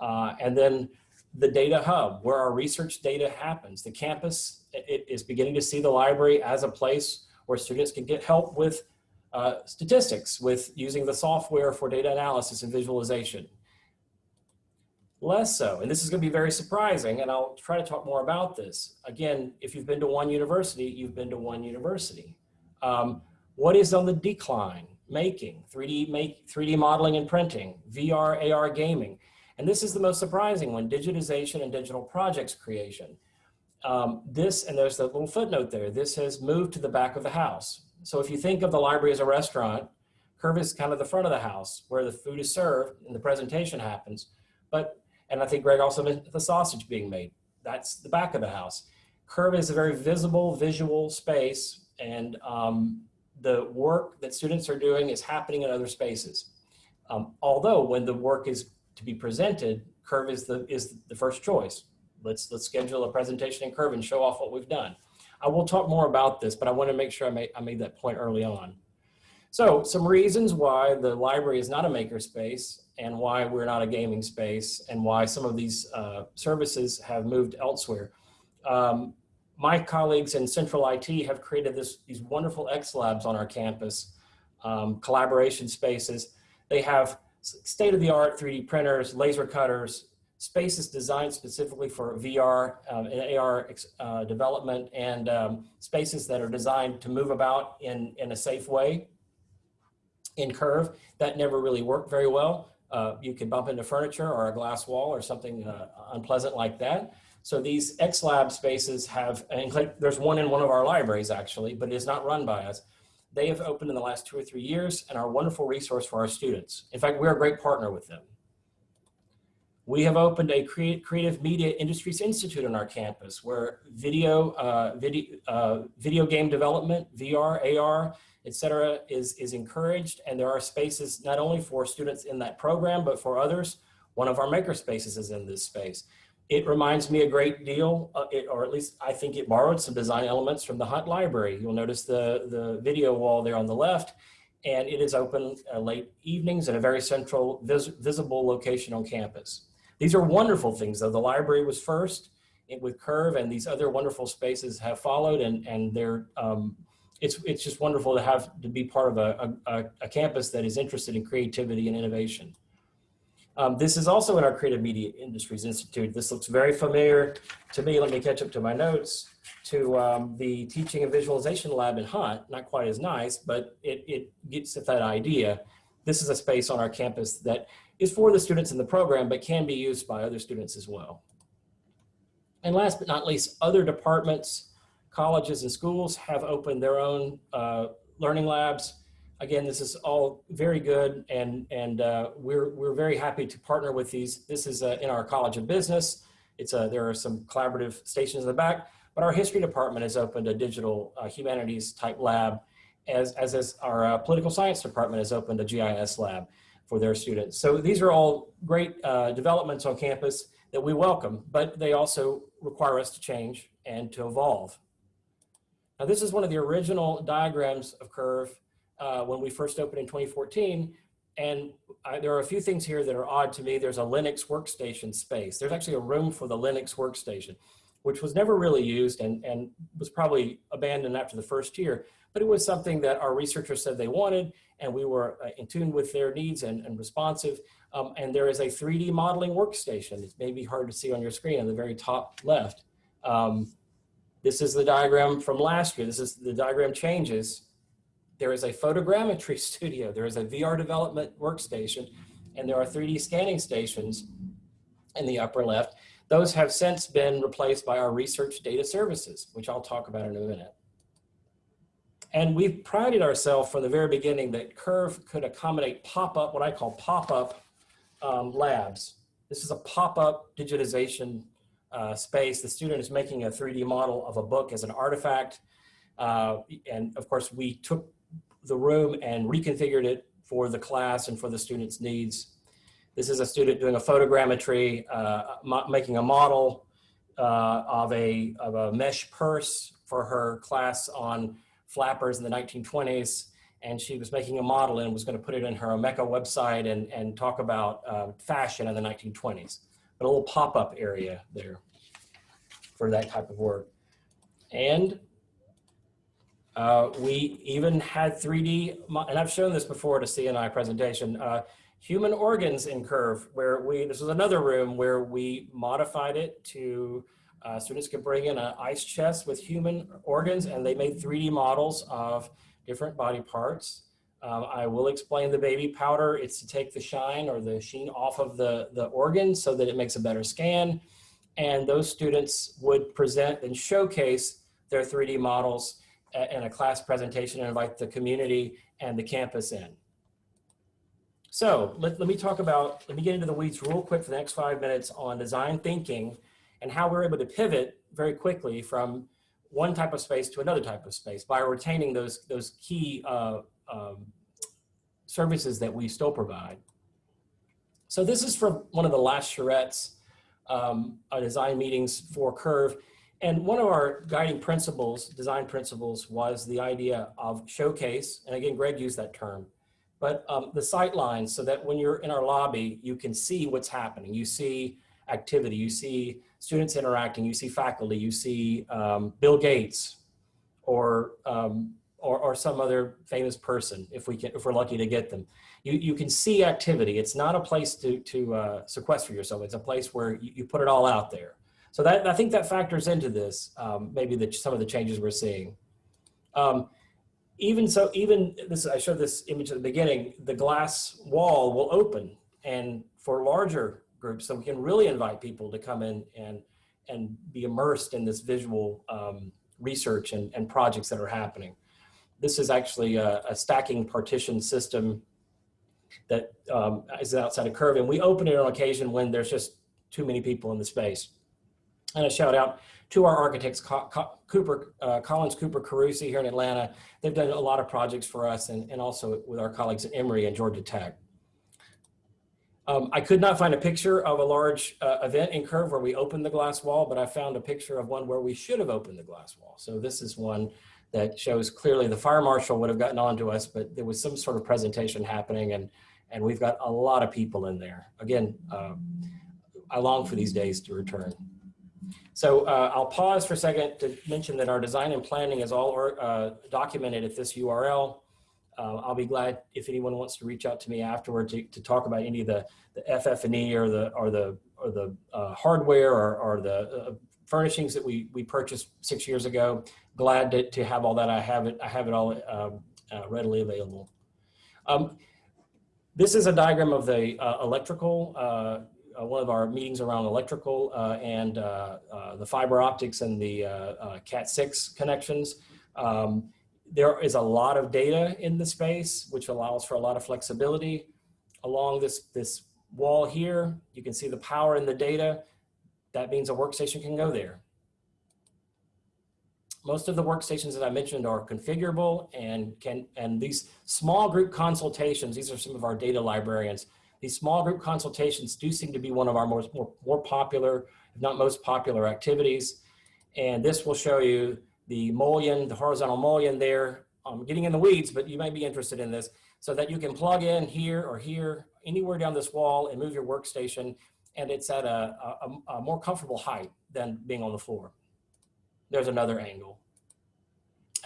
S4: Uh, and then the data hub, where our research data happens. The campus it is beginning to see the library as a place where students can get help with uh, statistics, with using the software for data analysis and visualization. Less so, and this is gonna be very surprising, and I'll try to talk more about this. Again, if you've been to one university, you've been to one university. Um, what is on the decline? Making, 3D, make, 3D modeling and printing, VR, AR gaming. And this is the most surprising one, digitization and digital projects creation. Um, this, and there's that little footnote there, this has moved to the back of the house. So if you think of the library as a restaurant, Curve is kind of the front of the house where the food is served and the presentation happens. But, and I think Greg also mentioned the sausage being made. That's the back of the house. Curve is a very visible, visual space and um, the work that students are doing is happening in other spaces. Um, although when the work is to be presented, Curve is the, is the first choice. Let's, let's schedule a presentation in Curve and show off what we've done. I will talk more about this, but I want to make sure I made, I made that point early on. So some reasons why the library is not a makerspace and why we're not a gaming space and why some of these uh, services have moved elsewhere. Um, my colleagues in Central IT have created this, these wonderful X Labs on our campus, um, collaboration spaces. They have state-of-the-art 3D printers, laser cutters, spaces designed specifically for VR um, and AR uh, development and um, spaces that are designed to move about in, in a safe way in Curve. That never really worked very well. Uh, you could bump into furniture or a glass wall or something uh, unpleasant like that. So these XLab spaces have, and there's one in one of our libraries actually, but it is not run by us. They have opened in the last two or three years and are a wonderful resource for our students. In fact, we're a great partner with them. We have opened a Creative Media Industries Institute on our campus where video, uh, video, uh, video game development, VR, AR, et cetera, is, is encouraged. And there are spaces not only for students in that program, but for others. One of our maker spaces is in this space. It reminds me a great deal, uh, it, or at least I think it borrowed some design elements from the Hunt Library. You'll notice the, the video wall there on the left, and it is open uh, late evenings at a very central vis visible location on campus. These are wonderful things though. The library was first with Curve and these other wonderful spaces have followed and, and they're, um, it's, it's just wonderful to have to be part of a, a, a campus that is interested in creativity and innovation. Um, this is also in our Creative Media Industries Institute. This looks very familiar to me. Let me catch up to my notes to um, the Teaching and Visualization Lab in Hunt. Not quite as nice, but it, it gets at that idea. This is a space on our campus that is for the students in the program, but can be used by other students as well. And last but not least, other departments, colleges and schools have opened their own uh, learning labs again, this is all very good and, and uh, we're, we're very happy to partner with these. This is uh, in our College of Business. It's a, there are some collaborative stations in the back, but our history department has opened a digital uh, humanities type lab as, as is our uh, political science department has opened a GIS lab for their students. So these are all great uh, developments on campus that we welcome, but they also require us to change and to evolve. This is one of the original diagrams of Curve uh, when we first opened in 2014. And I, there are a few things here that are odd to me. There's a Linux workstation space. There's actually a room for the Linux workstation, which was never really used and, and was probably abandoned after the first year. But it was something that our researchers said they wanted, and we were uh, in tune with their needs and, and responsive. Um, and there is a 3D modeling workstation. It may be hard to see on your screen on the very top left. Um, This is the diagram from last year. This is the diagram changes. There is a photogrammetry studio. There is a VR development workstation, and there are 3D scanning stations in the upper left. Those have since been replaced by our research data services, which I'll talk about in a minute. And we've prided ourselves from the very beginning that Curve could accommodate pop-up, what I call pop-up um, labs. This is a pop-up digitization uh, space. The student is making a 3D model of a book as an artifact. Uh, and of course, we took the room and reconfigured it for the class and for the student's needs. This is a student doing a photogrammetry, uh, making a model uh, of, a, of a mesh purse for her class on flappers in the 1920s. And she was making a model and was going to put it in her Omeka website and, and talk about uh, fashion in the 1920s. A little pop-up area there for that type of work. And uh, we even had 3D, and I've shown this before at a CNI presentation, uh, human organs in Curve, where we, this was another room where we modified it to, uh, students could bring in an ice chest with human organs and they made 3D models of different body parts. Um, I will explain the baby powder. It's to take the shine or the sheen off of the, the organ so that it makes a better scan. And those students would present and showcase their 3D models in a class presentation and invite the community and the campus in. So let, let me talk about, let me get into the weeds real quick for the next five minutes on design thinking and how we're able to pivot very quickly from one type of space to another type of space by retaining those, those key uh, um, services that we still provide. So this is from one of the last charrettes um, design meetings for Curve. And one of our guiding principles, design principles, was the idea of showcase. And again, Greg used that term. But um, the sight lines so that when you're in our lobby, you can see what's happening. You see activity, you see students interacting, you see faculty, you see um, Bill Gates or, um, or, or some other famous person if we can, if we're lucky to get them. You, you can see activity. It's not a place to, to uh, sequester yourself. It's a place where you, you put it all out there. So that, I think that factors into this, um, maybe the, some of the changes we're seeing. Um, even so, even this, I showed this image at the beginning, the glass wall will open and for larger groups, so we can really invite people to come in and, and be immersed in this visual um, research and, and projects that are happening. This is actually a, a stacking partition system that um, is outside of Curve, and we open it on occasion when there's just too many people in the space. And a shout out to our architects, Cooper, uh, Collins Cooper Carusi here in Atlanta. They've done a lot of projects for us and, and also with our colleagues at Emory and Georgia Tech. Um, I could not find a picture of a large uh, event in Curve where we opened the glass wall, but I found a picture of one where we should have opened the glass wall. So this is one that shows clearly the fire marshal would have gotten on to us, but there was some sort of presentation happening and, and we've got a lot of people in there. Again, uh, I long for these days to return. So uh, I'll pause for a second to mention that our design and planning is all uh, documented at this URL. Uh, I'll be glad if anyone wants to reach out to me afterward to, to talk about any of the, the FF&E or the, or the, or the uh, hardware or, or the uh, furnishings that we, we purchased six years ago. Glad to, to have all that. I have it, I have it all um, uh, readily available. Um, this is a diagram of the electrical uh, one of our meetings around electrical uh, and uh, the fiber optics and the Cat6 connections. Um, there is a lot of data in the space, which allows for a lot of flexibility. Along this, this wall here, you can see the power in the data. That means a workstation can go there. Most of the workstations that I mentioned are configurable and can, and these small group consultations, these are some of our data librarians, these small group consultations do seem to be one of our most, more, more popular, if not most popular activities. And this will show you the mullion, the horizontal mullion there. I'm getting in the weeds, but you might be interested in this so that you can plug in here or here, anywhere down this wall and move your workstation. And it's at a, a, a more comfortable height than being on the floor. There's another angle.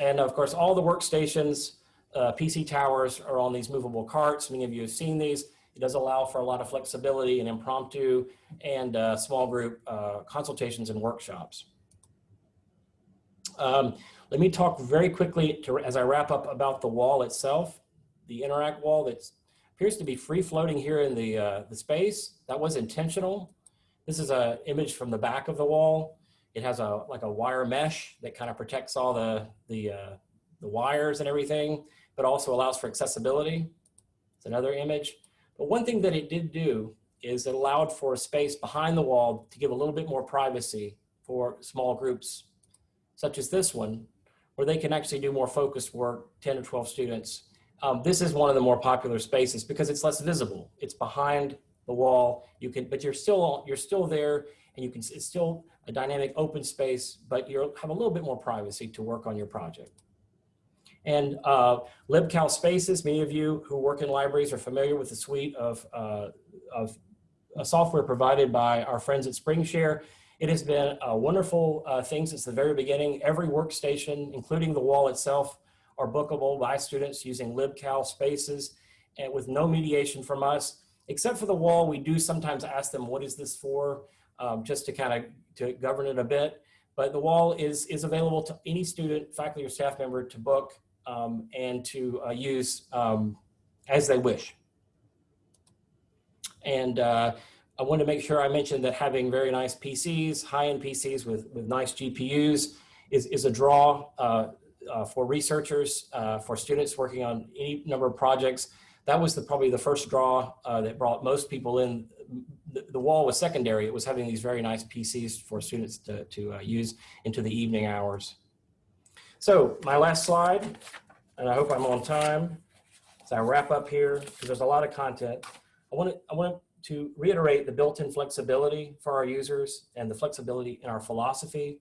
S4: And of course, all the workstations, uh, PC towers are on these movable carts. Many of you have seen these. It does allow for a lot of flexibility and impromptu and uh, small group uh, consultations and workshops. Um, let me talk very quickly to, as I wrap up about the wall itself, the Interact wall that appears to be free floating here in the, uh, the space. That was intentional. This is a image from the back of the wall. It has a like a wire mesh that kind of protects all the, the, uh, the wires and everything, but also allows for accessibility. It's another image. But one thing that it did do is it allowed for a space behind the wall to give a little bit more privacy for small groups, such as this one, where they can actually do more focused work, 10 or 12 students. Um, this is one of the more popular spaces because it's less visible. It's behind the wall. You can, but you're still you're still there, and you can. It's still a dynamic open space, but you have a little bit more privacy to work on your project. And uh, LibCal Spaces, many of you who work in libraries are familiar with the suite of, uh, of uh, software provided by our friends at SpringShare. It has been a wonderful uh, thing since the very beginning. Every workstation, including the wall itself, are bookable by students using LibCal Spaces and with no mediation from us. Except for the wall, we do sometimes ask them, what is this for? Um, just to kind of to govern it a bit. But the wall is, is available to any student, faculty, or staff member to book um, and to uh, use um, as they wish. And uh, I want to make sure I mentioned that having very nice PCs, high-end PCs with, with nice GPUs is, is a draw uh, uh, for researchers, uh, for students working on any number of projects. That was the, probably the first draw uh, that brought most people in. The, the, wall was secondary. It was having these very nice PCs for students to, to uh, use into the evening hours. So my last slide, and I hope I'm on time as I wrap up here, because there's a lot of content. I want to, I want to reiterate the built-in flexibility for our users and the flexibility in our philosophy,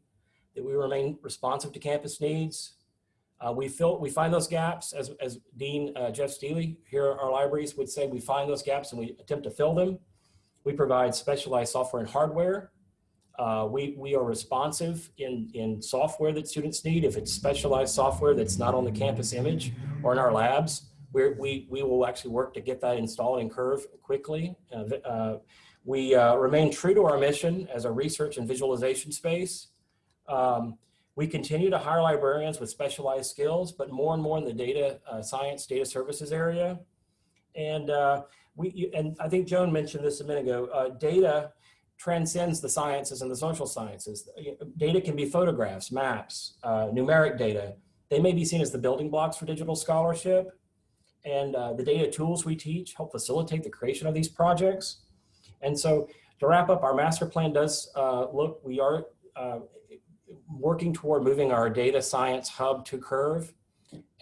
S4: that we remain responsive to campus needs. Uh, we, fill, we find those gaps, as, as Dean uh, Jeff Steely here at our libraries would say, we find those gaps and we attempt to fill them. We provide specialized software and hardware uh, we, we are responsive in, in software that students need. If it's specialized software that's not on the campus image or in our labs, we we, we will actually work to get that installed in Curve quickly. Uh, uh, we uh, remain true to our mission as a research and visualization space. Um, we continue to hire librarians with specialized skills, but more and more in the data uh, science, data services area. And uh, we, and I think Joan mentioned this a minute ago, data transcends the sciences and the social sciences. Data can be photographs, maps, uh, numeric data. They may be seen as the building blocks for digital scholarship. And uh, the data tools we teach help facilitate the creation of these projects. And so to wrap up, our master plan does uh, look, we are uh, working toward moving our data science hub to Curve.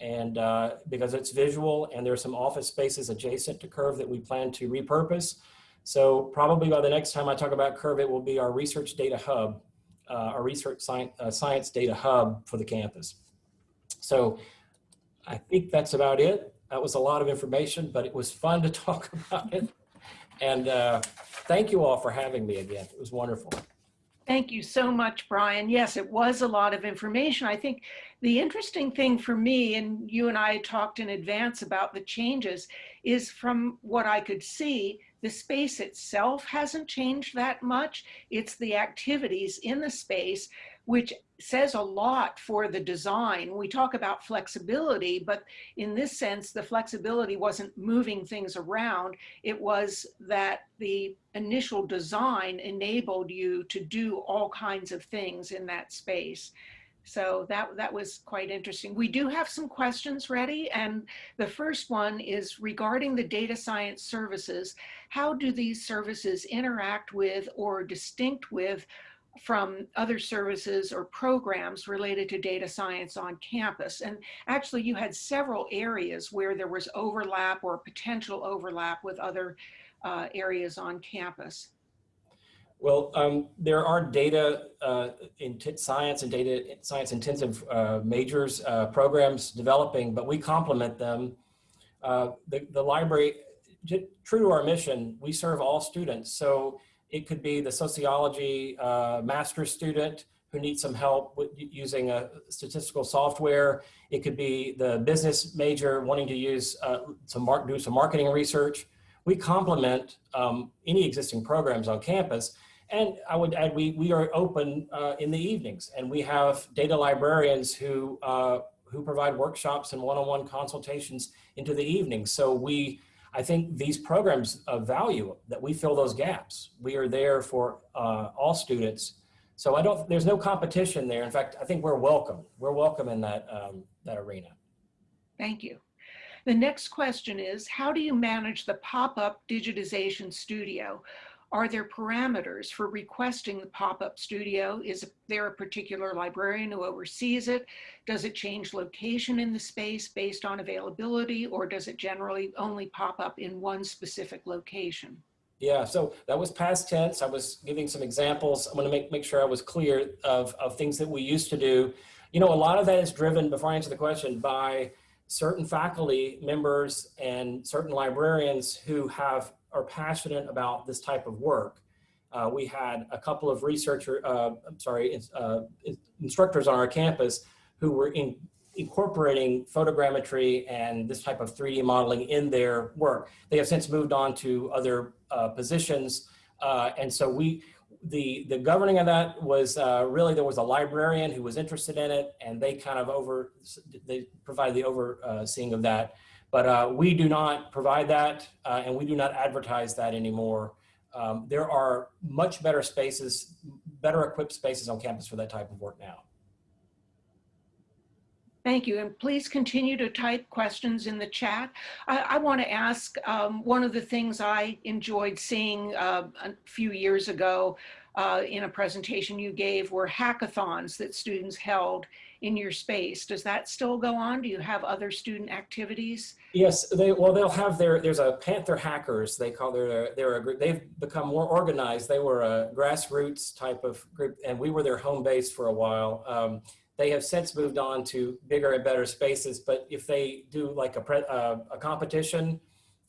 S4: And uh, because it's visual and there's some office spaces adjacent to Curve that we plan to repurpose. So probably by the next time I talk about Curve, it will be our research data hub, uh, our research science, uh, science data hub for the campus. So I think that's about it. That was a lot of information, but it was fun to talk about it. And uh, thank you all for having me again. It was wonderful.
S1: Thank you so much, Brian. Yes, it was a lot of information. I think the interesting thing for me, and you and I talked in advance about the changes, is from what I could see, the space itself hasn't changed that much. It's the activities in the space, which says a lot for the design. We talk about flexibility, but in this sense, the flexibility wasn't moving things around. It was that the initial design enabled you to do all kinds of things in that space. So that, that was quite interesting. We do have some questions ready. And the first one is regarding the data science services. How do these services interact with or distinct with from other services or programs related to data science on campus. And actually you had several areas where there was overlap or potential overlap with other uh, areas on campus.
S4: Well, um, there are data uh, in science and data science intensive uh, majors uh, programs developing, but we complement them. Uh, the, the library, true to our mission, we serve all students. So it could be the sociology uh, master's student who needs some help with using a statistical software. It could be the business major wanting to use uh, some do some marketing research. We complement um, any existing programs on campus And I would add, we, we are open uh, in the evenings and we have data librarians who, uh, who provide workshops and one-on-one consultations into the evening. So we, I think these programs of value that we fill those gaps. We are there for uh, all students. So I don't, there's no competition there. In fact, I think we're welcome. We're welcome in that, um, that arena.
S1: Thank you. The next question is, how do you manage the pop-up digitization studio? Are there parameters for requesting the pop-up studio? Is there a particular librarian who oversees it? Does it change location in the space based on availability or does it generally only pop up in one specific location?
S4: Yeah, so that was past tense. I was giving some examples. I'm gonna make, make sure I was clear of, of things that we used to do. You know, a lot of that is driven, before I answer the question, by certain faculty members and certain librarians who have are passionate about this type of work. Uh, we had a couple of researcher, uh, I'm sorry, uh, instructors on our campus who were in, incorporating photogrammetry and this type of 3D modeling in their work. They have since moved on to other uh, positions. Uh, and so we, the, the governing of that was uh, really, there was a librarian who was interested in it and they kind of over, they provided the overseeing of that. But uh, we do not provide that uh, and we do not advertise that anymore. Um, there are much better spaces, better equipped spaces on campus for that type of work now.
S1: Thank you. And please continue to type questions in the chat. I, I want to ask um, one of the things I enjoyed seeing uh, a few years ago uh, in a presentation you gave were hackathons that students held in your space. Does that still go on? Do you have other student activities?
S4: Yes, they well they'll have their there's a Panther hackers they call their they're a group they've become more organized. They were a grassroots type of group and we were their home base for a while. Um, they have since moved on to bigger and better spaces, but if they do like a, pre, uh, a competition,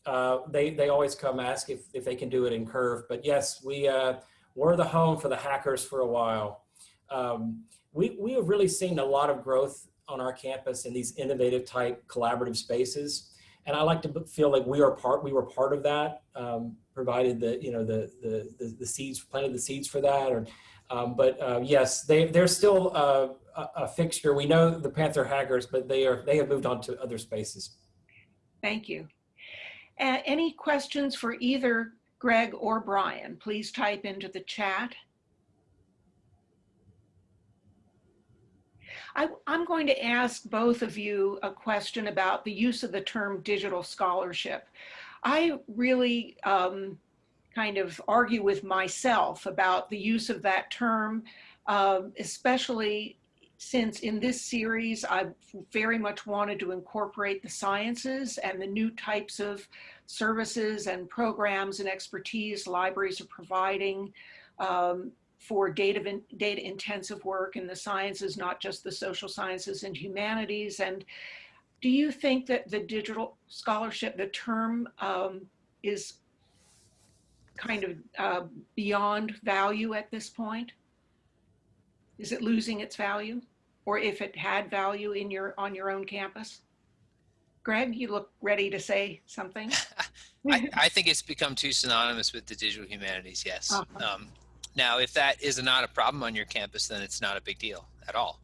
S4: uh, they, they always come ask if, if they can do it in Curve. But yes, we uh, were the home for the hackers for a while. Um, we, we have really seen a lot of growth on our campus in these innovative type collaborative spaces. And I like to feel like we are part, we were part of that, um, provided the, you know, the, the, the, the, seeds, planted the seeds for that. Or, um, but uh, yes, they, they're still uh, a, a fixture. We know the Panther Hackers, but they are they have moved on to other spaces.
S1: Thank you. Uh, any questions for either Greg or Brian? Please type into the chat. I, am going to ask both of you a question about the use of the term digital scholarship. I really um, kind of argue with myself about the use of that term, uh, especially since in this series, I've very much wanted to incorporate the sciences and the new types of services and programs and expertise libraries are providing um, for data, data intensive work in the sciences, not just the social sciences and humanities. And do you think that the digital scholarship, the term um, is kind of uh, beyond value at this point? Is it losing its value? Or if it had value in your on your own campus? Greg, you look ready to say something.
S2: I, I, think it's become too synonymous with the digital humanities, yes. Uh -huh. um, now, if that is not a problem on your campus, then it's not a big deal at all.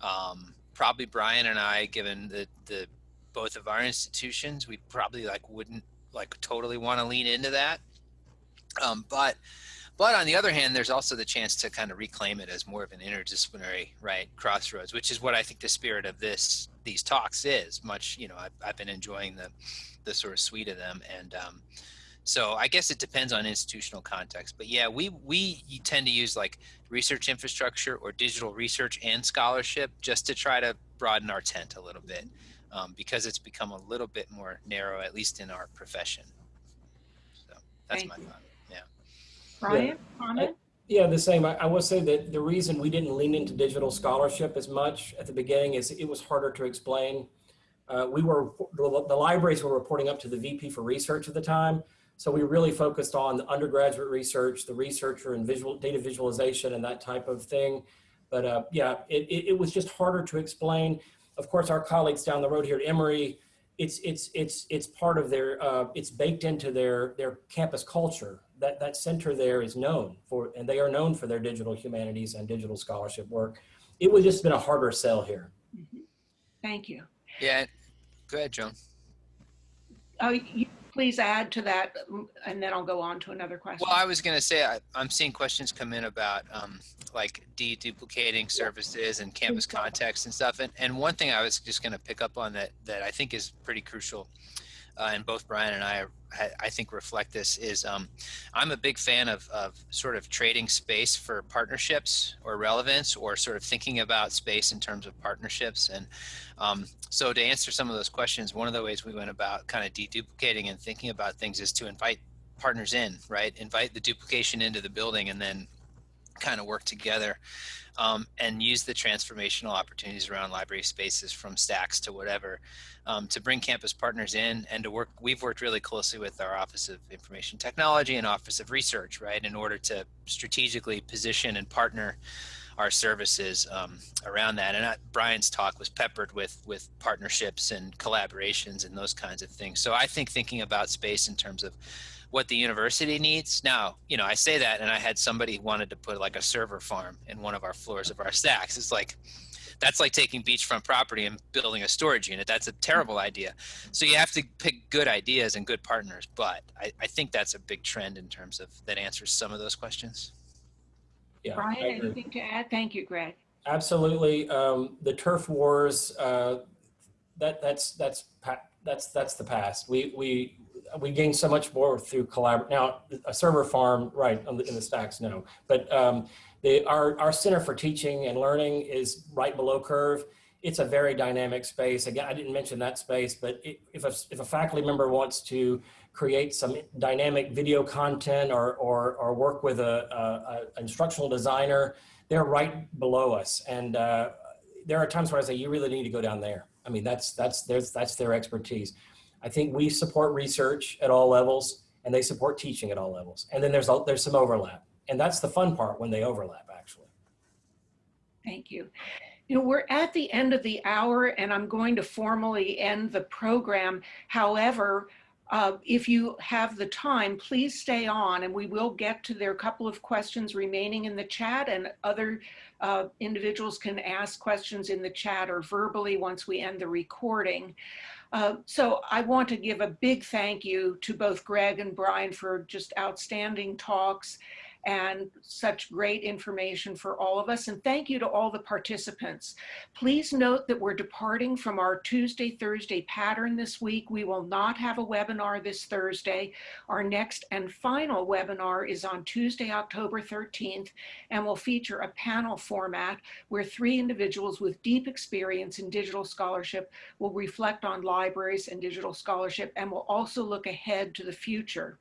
S2: Um, probably Brian and I, given the, the both of our institutions, we probably like wouldn't like totally want to lean into that. Um, but but on the other hand, there's also the chance to kind of reclaim it as more of an interdisciplinary right crossroads, which is what I think the spirit of this these talks is. Much you know, I've, I've been enjoying the the sort of suite of them, and um, so I guess it depends on institutional context. But yeah, we we tend to use like research infrastructure or digital research and scholarship just to try to broaden our tent a little bit um, because it's become a little bit more narrow, at least in our profession. So that's
S1: Thank
S2: my
S1: you.
S2: thought. Yeah.
S1: Brian,
S4: Yeah.
S1: comment?
S4: Yeah, the same. I, I will say that the reason we didn't lean into digital scholarship as much at the beginning is it was harder to explain. Uh, we were, the, the libraries were reporting up to the VP for research at the time. So we really focused on the undergraduate research, the researcher and visual data visualization and that type of thing. But uh, yeah, it, it, it, was just harder to explain. Of course, our colleagues down the road here at Emory, it's, it's, it's, it's part of their, uh, it's baked into their, their campus culture that, that center there is known for, and they are known for their digital humanities and digital scholarship work. It would just been a harder sell here.
S1: Thank you.
S2: Yeah, go ahead, Joan.
S1: Uh, you please add to that, mm, and then I'll go on to another question.
S2: Well, I was going to say I, I'm seeing questions come in about um, like deduplicating services and campus context and stuff. And, and one thing I was just going to pick up on that that I think is pretty crucial, uh, and both Brian and I I think reflect this is um, I'm a big fan of, of sort of trading space for partnerships or relevance or sort of thinking about space in terms of partnerships. And um, so to answer some of those questions, one of the ways we went about kind of deduplicating and thinking about things is to invite partners in, right? Invite the duplication into the building and then kind of work together um, and use the transformational opportunities around library spaces from stacks to whatever um, to bring campus partners in and to work we've worked really closely with our office of information technology and office of research right in order to strategically position and partner our services um, around that. And uh, brian's talk was peppered with with partnerships and collaborations and those kinds of things. So i think thinking about space in terms of what the university needs. Now, you know, I say that and I had somebody wanted to put like a server farm in one of our floors of our stacks. It's like, that's like taking beachfront property and building a storage unit. That's a terrible idea. So you have to pick good ideas and good partners. But I, I think that's a big trend in terms of that answers some of those questions.
S4: Yeah, I
S1: Brian, anything to add? Thank you, Greg.
S4: Absolutely. Um, the turf wars, uh, that that's that's pa- that's that's the past. We we we gained so much more through collab. Now, a server farm, right, in the stacks, no. But um, the, our our Center for Teaching and Learning is right below Curve. It's a very dynamic space. Again, I didn't mention that space, but it, if a if a faculty member wants to create some dynamic video content or or, or work with a, a, a instructional designer, they're right below us. And uh, there are times where I say, you really need to go down there. I mean, that's that's there's that's their expertise. I think we support research at all levels, and they support teaching at all levels. And then there's there's some overlap, and that's the fun part when they overlap, actually.
S1: Thank you. You know, we're at the end of the hour and I'm going to formally end the program. However, uh, if you have the time, please stay on and we will get to their couple of questions remaining in the chat and other uh, individuals can ask questions in the chat or verbally once we end the recording. Uh, so I want to give a big thank you to both Greg and Brian for just outstanding talks and such great information for all of us. And thank you to all the participants. Please note that we're departing from our Tuesday, Thursday pattern this week. We will not have a webinar this Thursday. Our next and final webinar is on Tuesday, October 13th, and will feature a panel format where three individuals with deep experience in digital scholarship will reflect on libraries and digital scholarship and will also look ahead to the future.